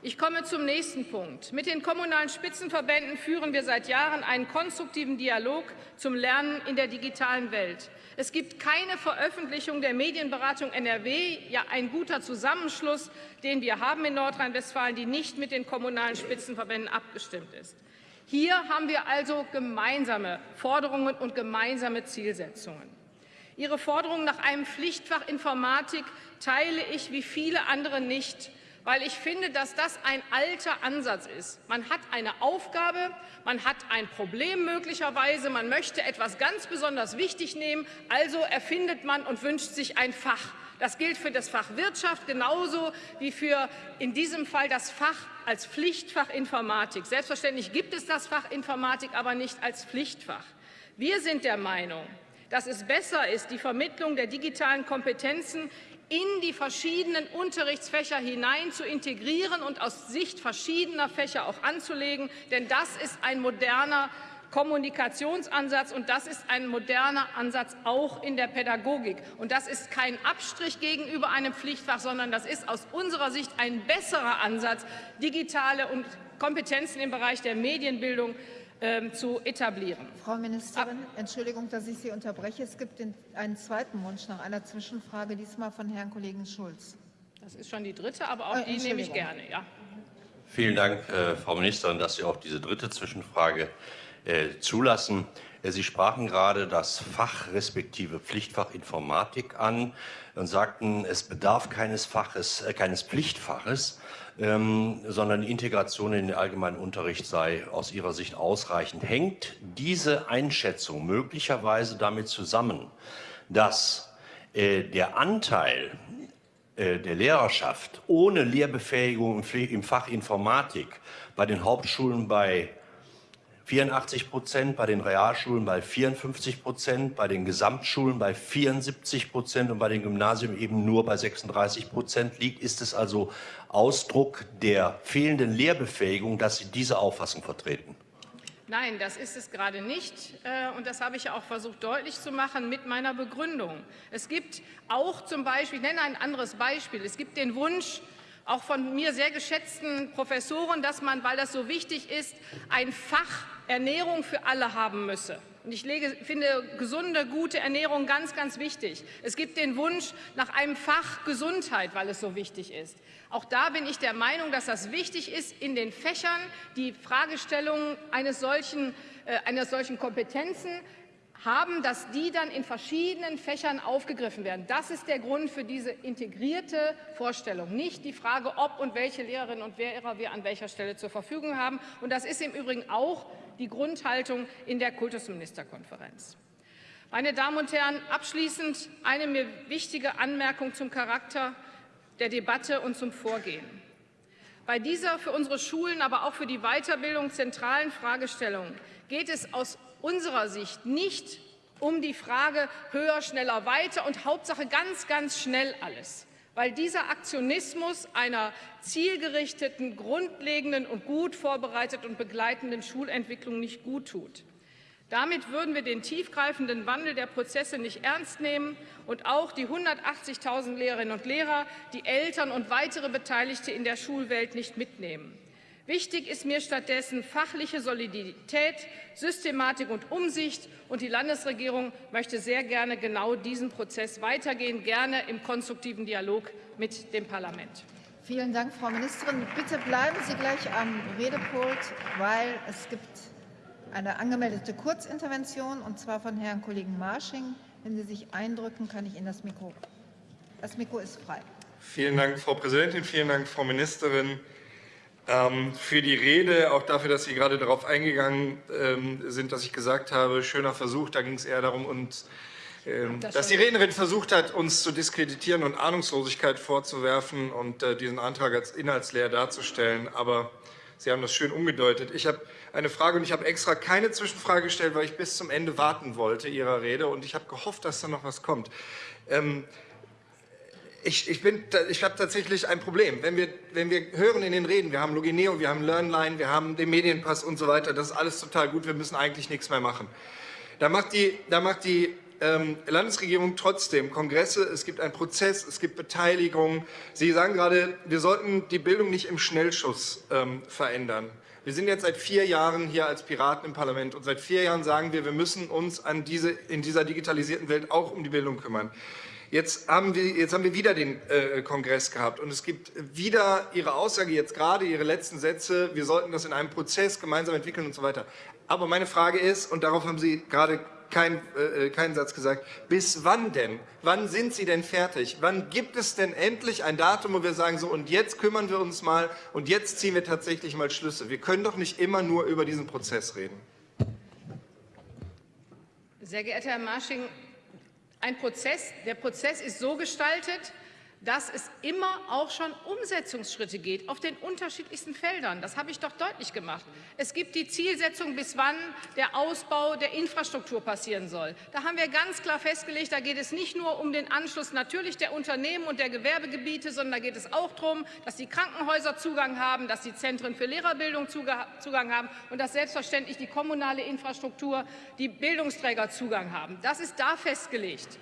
Ich komme zum nächsten Punkt. Mit den kommunalen Spitzenverbänden führen wir seit Jahren einen konstruktiven Dialog zum Lernen in der digitalen Welt. Es gibt keine Veröffentlichung der Medienberatung NRW, ja ein guter Zusammenschluss, den wir haben in Nordrhein-Westfalen, die nicht mit den kommunalen Spitzenverbänden abgestimmt ist. Hier haben wir also gemeinsame Forderungen und gemeinsame Zielsetzungen. Ihre Forderung nach einem Pflichtfach Informatik teile ich wie viele andere nicht weil ich finde, dass das ein alter Ansatz ist. Man hat eine Aufgabe, man hat ein Problem möglicherweise, man möchte etwas ganz besonders wichtig nehmen, also erfindet man und wünscht sich ein Fach. Das gilt für das Fach Wirtschaft genauso wie für in diesem Fall das Fach als Pflichtfach Informatik. Selbstverständlich gibt es das Fach Informatik, aber nicht als Pflichtfach. Wir sind der Meinung, dass es besser ist, die Vermittlung der digitalen Kompetenzen in die verschiedenen Unterrichtsfächer hinein zu integrieren und aus Sicht verschiedener Fächer auch anzulegen. Denn das ist ein moderner Kommunikationsansatz und das ist ein moderner Ansatz auch in der Pädagogik. Und das ist kein Abstrich gegenüber einem Pflichtfach, sondern das ist aus unserer Sicht ein besserer Ansatz, digitale und Kompetenzen im Bereich der Medienbildung ähm, zu etablieren. Frau Ministerin, Entschuldigung, dass ich Sie unterbreche. Es gibt den, einen zweiten Wunsch nach einer Zwischenfrage, diesmal von Herrn Kollegen Schulz. Das ist schon die dritte, aber auch äh, die nehme ich gerne. Ja. Vielen Dank, äh, Frau Ministerin, dass Sie auch diese dritte Zwischenfrage äh, zulassen. Äh, Sie sprachen gerade das Fach respektive Pflichtfach Informatik an und sagten, es bedarf keines Faches, äh, keines Pflichtfaches ähm, sondern die Integration in den allgemeinen Unterricht sei aus Ihrer Sicht ausreichend. Hängt diese Einschätzung möglicherweise damit zusammen, dass äh, der Anteil äh, der Lehrerschaft ohne Lehrbefähigung im Fach Informatik bei den Hauptschulen bei 84 Prozent, bei den Realschulen bei 54 Prozent, bei den Gesamtschulen bei 74 Prozent und bei den Gymnasien eben nur bei 36 Prozent liegt. Ist es also Ausdruck der fehlenden Lehrbefähigung, dass Sie diese Auffassung vertreten? Nein, das ist es gerade nicht. Äh, und das habe ich auch versucht deutlich zu machen mit meiner Begründung. Es gibt auch zum Beispiel, ich nenne ein anderes Beispiel, es gibt den Wunsch, auch von mir sehr geschätzten Professoren, dass man, weil das so wichtig ist, ein Fach Ernährung für alle haben müsse. Und ich lege, finde gesunde, gute Ernährung ganz, ganz wichtig. Es gibt den Wunsch nach einem Fach Gesundheit, weil es so wichtig ist. Auch da bin ich der Meinung, dass das wichtig ist, in den Fächern die Fragestellungen eines solchen, äh, einer solchen Kompetenzen haben, dass die dann in verschiedenen Fächern aufgegriffen werden. Das ist der Grund für diese integrierte Vorstellung, nicht die Frage, ob und welche Lehrerinnen und Lehrer wir an welcher Stelle zur Verfügung haben. Und das ist im Übrigen auch die Grundhaltung in der Kultusministerkonferenz. Meine Damen und Herren, abschließend eine mir wichtige Anmerkung zum Charakter der Debatte und zum Vorgehen. Bei dieser für unsere Schulen, aber auch für die Weiterbildung zentralen Fragestellung geht es aus unserer Sicht nicht um die Frage höher, schneller, weiter und Hauptsache ganz, ganz schnell alles, weil dieser Aktionismus einer zielgerichteten, grundlegenden und gut vorbereiteten und begleitenden Schulentwicklung nicht gut tut. Damit würden wir den tiefgreifenden Wandel der Prozesse nicht ernst nehmen und auch die 180.000 Lehrerinnen und Lehrer, die Eltern und weitere Beteiligte in der Schulwelt nicht mitnehmen. Wichtig ist mir stattdessen fachliche Solidität, Systematik und Umsicht. Und die Landesregierung möchte sehr gerne genau diesen Prozess weitergehen, gerne im konstruktiven Dialog mit dem Parlament. Vielen Dank, Frau Ministerin. Bitte bleiben Sie gleich am Redepult, weil es gibt eine angemeldete Kurzintervention, und zwar von Herrn Kollegen Marsching. Wenn Sie sich eindrücken, kann ich Ihnen das Mikro. Das Mikro ist frei. Vielen Dank, Frau Präsidentin. Vielen Dank, Frau Ministerin für die Rede, auch dafür, dass Sie gerade darauf eingegangen ähm, sind, dass ich gesagt habe, schöner Versuch. Da ging es eher darum, uns, ähm, das dass die Rednerin versucht hat, uns zu diskreditieren und Ahnungslosigkeit vorzuwerfen und äh, diesen Antrag als inhaltsleer darzustellen. Aber Sie haben das schön umgedeutet. Ich habe eine Frage und ich habe extra keine Zwischenfrage gestellt, weil ich bis zum Ende warten wollte Ihrer Rede und ich habe gehofft, dass da noch was kommt. Ich, ich, ich habe tatsächlich ein Problem. Wenn wir, wenn wir hören in den Reden, wir haben Logineo, wir haben LearnLine, wir haben den Medienpass und so weiter, das ist alles total gut, wir müssen eigentlich nichts mehr machen. Da macht die, da macht die ähm, Landesregierung trotzdem Kongresse, es gibt einen Prozess, es gibt Beteiligung. Sie sagen gerade, wir sollten die Bildung nicht im Schnellschuss ähm, verändern. Wir sind jetzt seit vier Jahren hier als Piraten im Parlament und seit vier Jahren sagen wir, wir müssen uns an diese, in dieser digitalisierten Welt auch um die Bildung kümmern. Jetzt haben wir, jetzt haben wir wieder den äh, Kongress gehabt und es gibt wieder Ihre Aussage, jetzt gerade Ihre letzten Sätze, wir sollten das in einem Prozess gemeinsam entwickeln und so weiter. Aber meine Frage ist, und darauf haben Sie gerade kein, äh, keinen Satz gesagt. Bis wann denn? Wann sind Sie denn fertig? Wann gibt es denn endlich ein Datum, wo wir sagen, so und jetzt kümmern wir uns mal und jetzt ziehen wir tatsächlich mal Schlüsse? Wir können doch nicht immer nur über diesen Prozess reden. Sehr geehrter Herr Marsching, Prozess, der Prozess ist so gestaltet, dass es immer auch schon Umsetzungsschritte geht auf den unterschiedlichsten Feldern. Das habe ich doch deutlich gemacht. Es gibt die Zielsetzung, bis wann der Ausbau der Infrastruktur passieren soll. Da haben wir ganz klar festgelegt, da geht es nicht nur um den Anschluss natürlich der Unternehmen und der Gewerbegebiete, sondern da geht es auch darum, dass die Krankenhäuser Zugang haben, dass die Zentren für Lehrerbildung Zugang haben und dass selbstverständlich die kommunale Infrastruktur, die Bildungsträger Zugang haben. Das ist da festgelegt.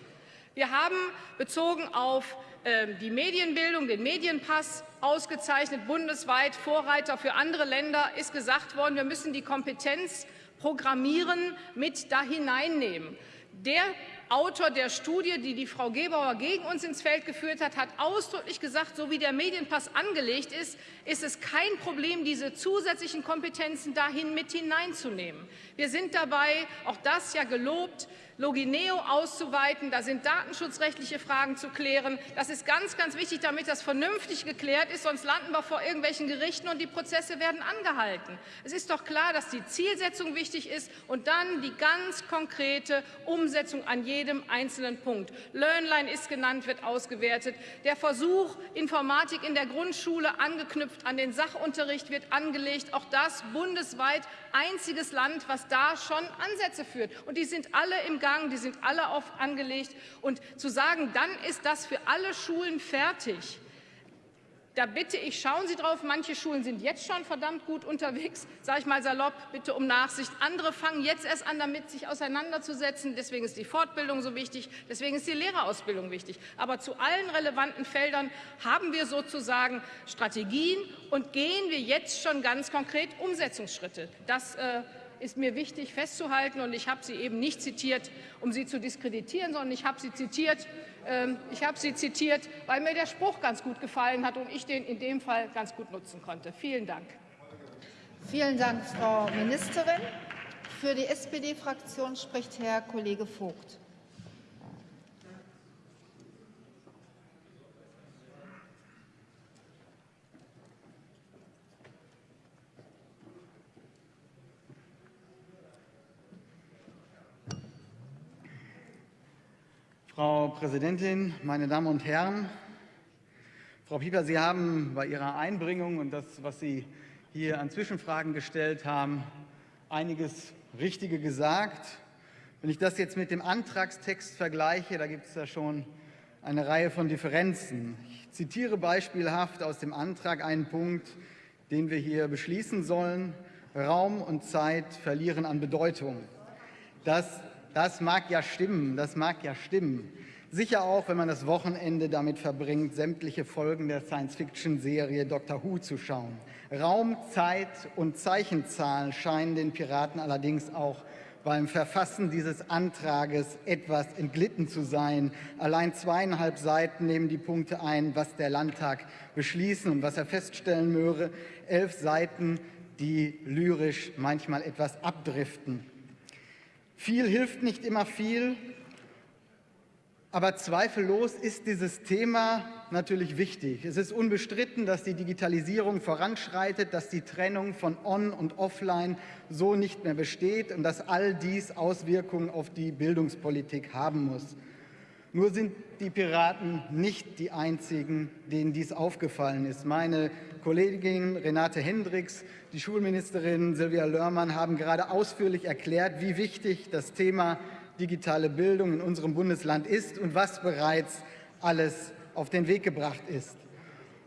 Wir haben bezogen auf ähm, die Medienbildung, den Medienpass ausgezeichnet, bundesweit Vorreiter für andere Länder, ist gesagt worden, wir müssen die Kompetenz Programmieren mit da hineinnehmen. Der Autor der Studie, die die Frau Gebauer gegen uns ins Feld geführt hat, hat ausdrücklich gesagt, so wie der Medienpass angelegt ist, ist es kein Problem, diese zusätzlichen Kompetenzen dahin mit hineinzunehmen. Wir sind dabei, auch das ja gelobt, Logineo auszuweiten. Da sind datenschutzrechtliche Fragen zu klären. Das ist ganz, ganz wichtig, damit das vernünftig geklärt ist. Sonst landen wir vor irgendwelchen Gerichten und die Prozesse werden angehalten. Es ist doch klar, dass die Zielsetzung wichtig ist und dann die ganz konkrete Umsetzung an jedem einzelnen Punkt. Learnline ist genannt, wird ausgewertet. Der Versuch, Informatik in der Grundschule angeknüpft an den Sachunterricht wird angelegt. Auch das bundesweit einziges Land, was da schon Ansätze führt. Und die sind alle im Gang, die sind alle auf angelegt. Und zu sagen, dann ist das für alle Schulen fertig, da bitte ich, schauen Sie drauf, manche Schulen sind jetzt schon verdammt gut unterwegs, sage ich mal salopp, bitte um Nachsicht. Andere fangen jetzt erst an, damit sich auseinanderzusetzen. Deswegen ist die Fortbildung so wichtig, deswegen ist die Lehrerausbildung wichtig. Aber zu allen relevanten Feldern haben wir sozusagen Strategien und gehen wir jetzt schon ganz konkret Umsetzungsschritte. Das äh, ist mir wichtig festzuhalten. Und ich habe sie eben nicht zitiert, um sie zu diskreditieren, sondern ich habe sie zitiert, ich habe sie zitiert, weil mir der Spruch ganz gut gefallen hat und ich den in dem Fall ganz gut nutzen konnte. Vielen Dank. Vielen Dank, Frau Ministerin. Für die SPD-Fraktion spricht Herr Kollege Vogt. Frau Präsidentin, meine Damen und Herren! Frau Pieper, Sie haben bei Ihrer Einbringung und das, was Sie hier an Zwischenfragen gestellt haben, einiges Richtige gesagt. Wenn ich das jetzt mit dem Antragstext vergleiche, da gibt es ja schon eine Reihe von Differenzen. Ich zitiere beispielhaft aus dem Antrag einen Punkt, den wir hier beschließen sollen. Raum und Zeit verlieren an Bedeutung. Das das mag ja stimmen, das mag ja stimmen. Sicher auch, wenn man das Wochenende damit verbringt, sämtliche Folgen der Science-Fiction-Serie Doctor Who zu schauen. Raum, Zeit und Zeichenzahlen scheinen den Piraten allerdings auch beim Verfassen dieses Antrages etwas entglitten zu sein. Allein zweieinhalb Seiten nehmen die Punkte ein, was der Landtag beschließen und was er feststellen möge. Elf Seiten, die lyrisch manchmal etwas abdriften. Viel hilft nicht immer viel, aber zweifellos ist dieses Thema natürlich wichtig. Es ist unbestritten, dass die Digitalisierung voranschreitet, dass die Trennung von On- und Offline so nicht mehr besteht und dass all dies Auswirkungen auf die Bildungspolitik haben muss. Nur sind die Piraten nicht die einzigen, denen dies aufgefallen ist. Meine Kollegin Renate Hendricks, die Schulministerin Silvia Lörmann haben gerade ausführlich erklärt, wie wichtig das Thema digitale Bildung in unserem Bundesland ist und was bereits alles auf den Weg gebracht ist.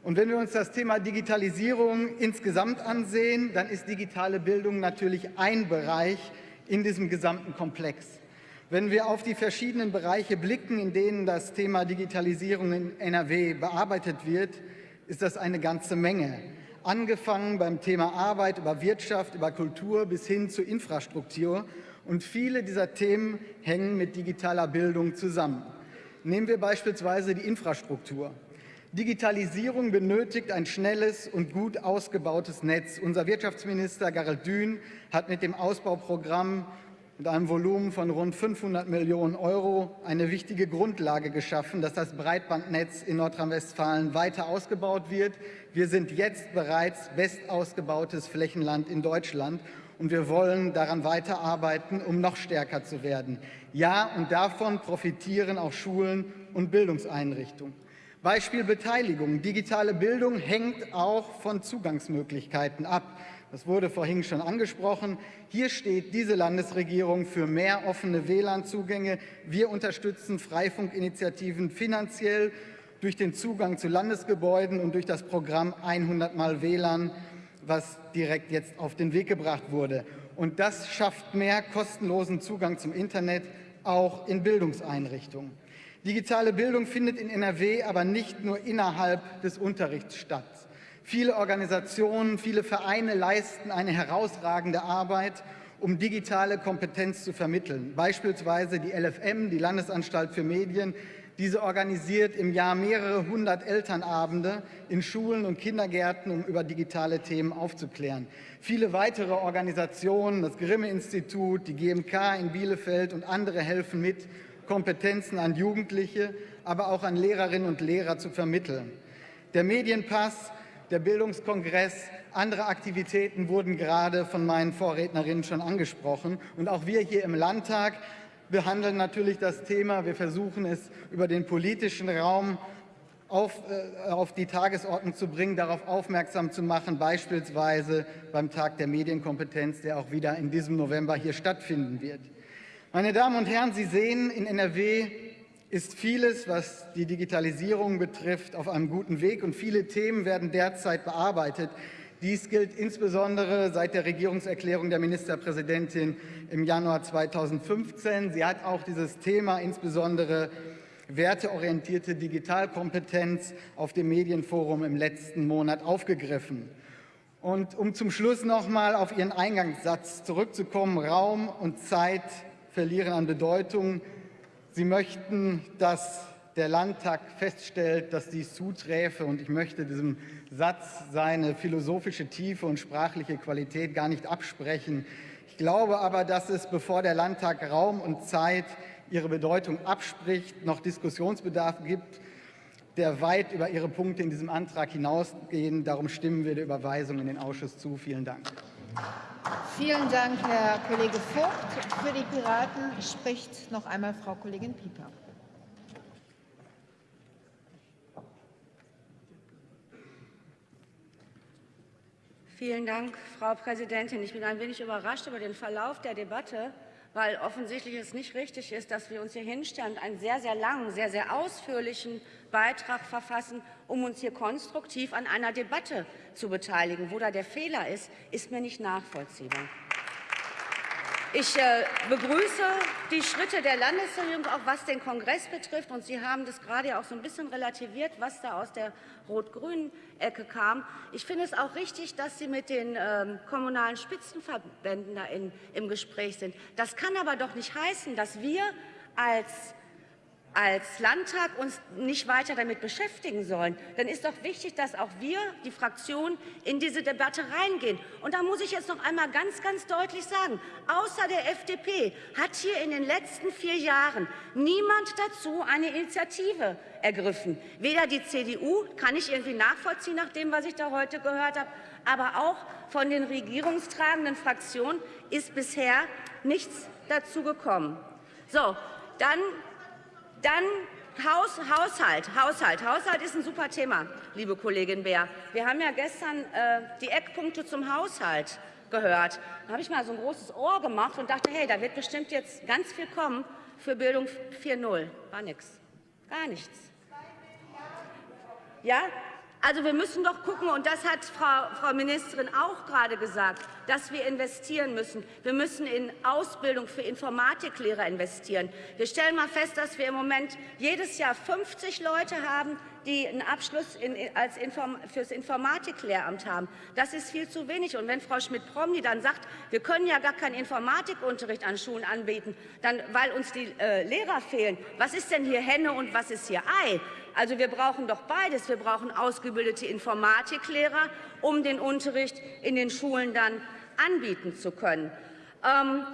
Und wenn wir uns das Thema Digitalisierung insgesamt ansehen, dann ist digitale Bildung natürlich ein Bereich in diesem gesamten Komplex. Wenn wir auf die verschiedenen Bereiche blicken, in denen das Thema Digitalisierung in NRW bearbeitet wird, ist das eine ganze Menge. Angefangen beim Thema Arbeit, über Wirtschaft, über Kultur bis hin zu Infrastruktur. Und viele dieser Themen hängen mit digitaler Bildung zusammen. Nehmen wir beispielsweise die Infrastruktur. Digitalisierung benötigt ein schnelles und gut ausgebautes Netz. Unser Wirtschaftsminister Gerald Dün hat mit dem Ausbauprogramm mit einem Volumen von rund 500 Millionen Euro eine wichtige Grundlage geschaffen, dass das Breitbandnetz in Nordrhein-Westfalen weiter ausgebaut wird. Wir sind jetzt bereits bestausgebautes Flächenland in Deutschland und wir wollen daran weiterarbeiten, um noch stärker zu werden. Ja, und davon profitieren auch Schulen und Bildungseinrichtungen. Beispiel Beteiligung. Digitale Bildung hängt auch von Zugangsmöglichkeiten ab. Das wurde vorhin schon angesprochen. Hier steht diese Landesregierung für mehr offene WLAN-Zugänge. Wir unterstützen Freifunkinitiativen finanziell durch den Zugang zu Landesgebäuden und durch das Programm 100 Mal WLAN, was direkt jetzt auf den Weg gebracht wurde. Und das schafft mehr kostenlosen Zugang zum Internet, auch in Bildungseinrichtungen. Digitale Bildung findet in NRW aber nicht nur innerhalb des Unterrichts statt. Viele Organisationen, viele Vereine leisten eine herausragende Arbeit, um digitale Kompetenz zu vermitteln. Beispielsweise die LFM, die Landesanstalt für Medien. Diese organisiert im Jahr mehrere hundert Elternabende in Schulen und Kindergärten, um über digitale Themen aufzuklären. Viele weitere Organisationen, das Grimme-Institut, die GMK in Bielefeld und andere helfen mit, Kompetenzen an Jugendliche, aber auch an Lehrerinnen und Lehrer zu vermitteln. Der Medienpass der Bildungskongress, andere Aktivitäten wurden gerade von meinen Vorrednerinnen schon angesprochen. Und auch wir hier im Landtag behandeln natürlich das Thema. Wir versuchen es über den politischen Raum auf, äh, auf, die Tagesordnung zu bringen, darauf aufmerksam zu machen, beispielsweise beim Tag der Medienkompetenz, der auch wieder in diesem November hier stattfinden wird. Meine Damen und Herren, Sie sehen, in NRW ist vieles, was die Digitalisierung betrifft, auf einem guten Weg und viele Themen werden derzeit bearbeitet. Dies gilt insbesondere seit der Regierungserklärung der Ministerpräsidentin im Januar 2015. Sie hat auch dieses Thema, insbesondere werteorientierte Digitalkompetenz, auf dem Medienforum im letzten Monat aufgegriffen. Und um zum Schluss noch mal auf Ihren Eingangssatz zurückzukommen, Raum und Zeit verlieren an Bedeutung. Sie möchten, dass der Landtag feststellt, dass dies zuträfe. Und ich möchte diesem Satz seine philosophische Tiefe und sprachliche Qualität gar nicht absprechen. Ich glaube aber, dass es, bevor der Landtag Raum und Zeit ihre Bedeutung abspricht, noch Diskussionsbedarf gibt, der weit über Ihre Punkte in diesem Antrag hinausgehen. Darum stimmen wir der Überweisung in den Ausschuss zu. Vielen Dank. Vielen Dank, Herr Kollege Vogt. Für die Piraten spricht noch einmal Frau Kollegin Pieper. Vielen Dank, Frau Präsidentin. Ich bin ein wenig überrascht über den Verlauf der Debatte, weil offensichtlich es nicht richtig ist, dass wir uns hier hinstellen und einen sehr, sehr langen, sehr, sehr ausführlichen Beitrag verfassen, um uns hier konstruktiv an einer Debatte zu beteiligen. Wo da der Fehler ist, ist mir nicht nachvollziehbar. Ich äh, begrüße die Schritte der Landesregierung, auch was den Kongress betrifft. Und Sie haben das gerade auch so ein bisschen relativiert, was da aus der rot-grünen Ecke kam. Ich finde es auch richtig, dass Sie mit den ähm, kommunalen Spitzenverbänden da in, im Gespräch sind. Das kann aber doch nicht heißen, dass wir als als Landtag uns nicht weiter damit beschäftigen sollen, dann ist doch wichtig, dass auch wir, die Fraktion, in diese Debatte reingehen. Und da muss ich jetzt noch einmal ganz, ganz deutlich sagen, außer der FDP hat hier in den letzten vier Jahren niemand dazu eine Initiative ergriffen. Weder die CDU, kann ich irgendwie nachvollziehen nach dem, was ich da heute gehört habe, aber auch von den regierungstragenden Fraktionen ist bisher nichts dazu gekommen. So, dann dann Haus, Haushalt, Haushalt. Haushalt ist ein super Thema, liebe Kollegin Beer. Wir haben ja gestern äh, die Eckpunkte zum Haushalt gehört. Da habe ich mal so ein großes Ohr gemacht und dachte, hey, da wird bestimmt jetzt ganz viel kommen für Bildung 4.0. War nichts. Gar nichts. Ja, also wir müssen doch gucken, und das hat Frau, Frau Ministerin auch gerade gesagt, dass wir investieren müssen. Wir müssen in Ausbildung für Informatiklehrer investieren. Wir stellen mal fest, dass wir im Moment jedes Jahr 50 Leute haben, die einen Abschluss in, als Inform, fürs Informatiklehramt haben. Das ist viel zu wenig. Und wenn Frau Schmidt-Promny dann sagt, wir können ja gar keinen Informatikunterricht an Schulen anbieten, dann, weil uns die äh, Lehrer fehlen, was ist denn hier Henne und was ist hier Ei? Also wir brauchen doch beides. Wir brauchen ausgebildete Informatiklehrer, um den Unterricht in den Schulen dann anbieten zu können. Ähm,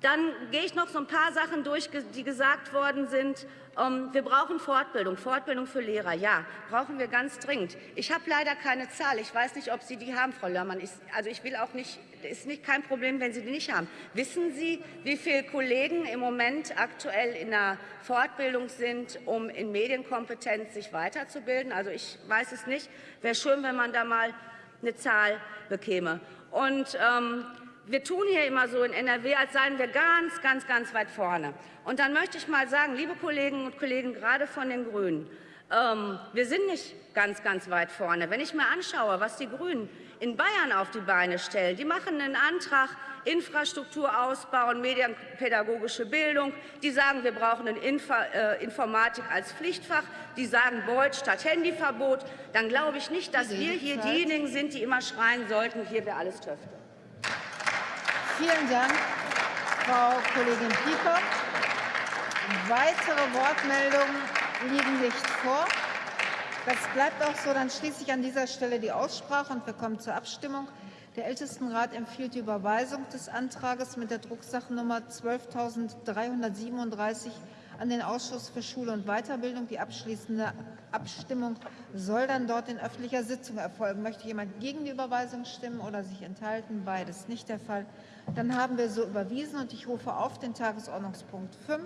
Dann gehe ich noch so ein paar Sachen durch, die gesagt worden sind. Ähm, wir brauchen Fortbildung, Fortbildung für Lehrer. Ja, brauchen wir ganz dringend. Ich habe leider keine Zahl. Ich weiß nicht, ob Sie die haben, Frau Lörmann. Ich, also ich will auch nicht, ist nicht kein Problem, wenn Sie die nicht haben. Wissen Sie, wie viele Kollegen im Moment aktuell in der Fortbildung sind, um in Medienkompetenz sich weiterzubilden? Also ich weiß es nicht. Wäre schön, wenn man da mal eine Zahl bekäme. Und ähm, wir tun hier immer so in NRW, als seien wir ganz, ganz, ganz weit vorne. Und dann möchte ich mal sagen, liebe Kolleginnen und Kollegen, gerade von den Grünen, ähm, wir sind nicht ganz, ganz weit vorne. Wenn ich mir anschaue, was die Grünen in Bayern auf die Beine stellen, die machen einen Antrag, Infrastruktur ausbauen, medienpädagogische Bildung. Die sagen, wir brauchen eine Infa äh, Informatik als Pflichtfach. Die sagen Beut statt Handyverbot. Dann glaube ich nicht, dass wir hier diejenigen sind, die immer schreien sollten, hier wäre alles Töfte. Vielen Dank, Frau Kollegin Pieper. Weitere Wortmeldungen liegen nicht vor. Das bleibt auch so. Dann schließe ich an dieser Stelle die Aussprache und wir kommen zur Abstimmung. Der Ältestenrat empfiehlt die Überweisung des Antrags mit der Drucksachennummer 12.337 an den Ausschuss für Schule und Weiterbildung. Die abschließende Abstimmung soll dann dort in öffentlicher Sitzung erfolgen. Möchte jemand gegen die Überweisung stimmen oder sich enthalten? Beides nicht der Fall. Dann haben wir so überwiesen und ich rufe auf den Tagesordnungspunkt 5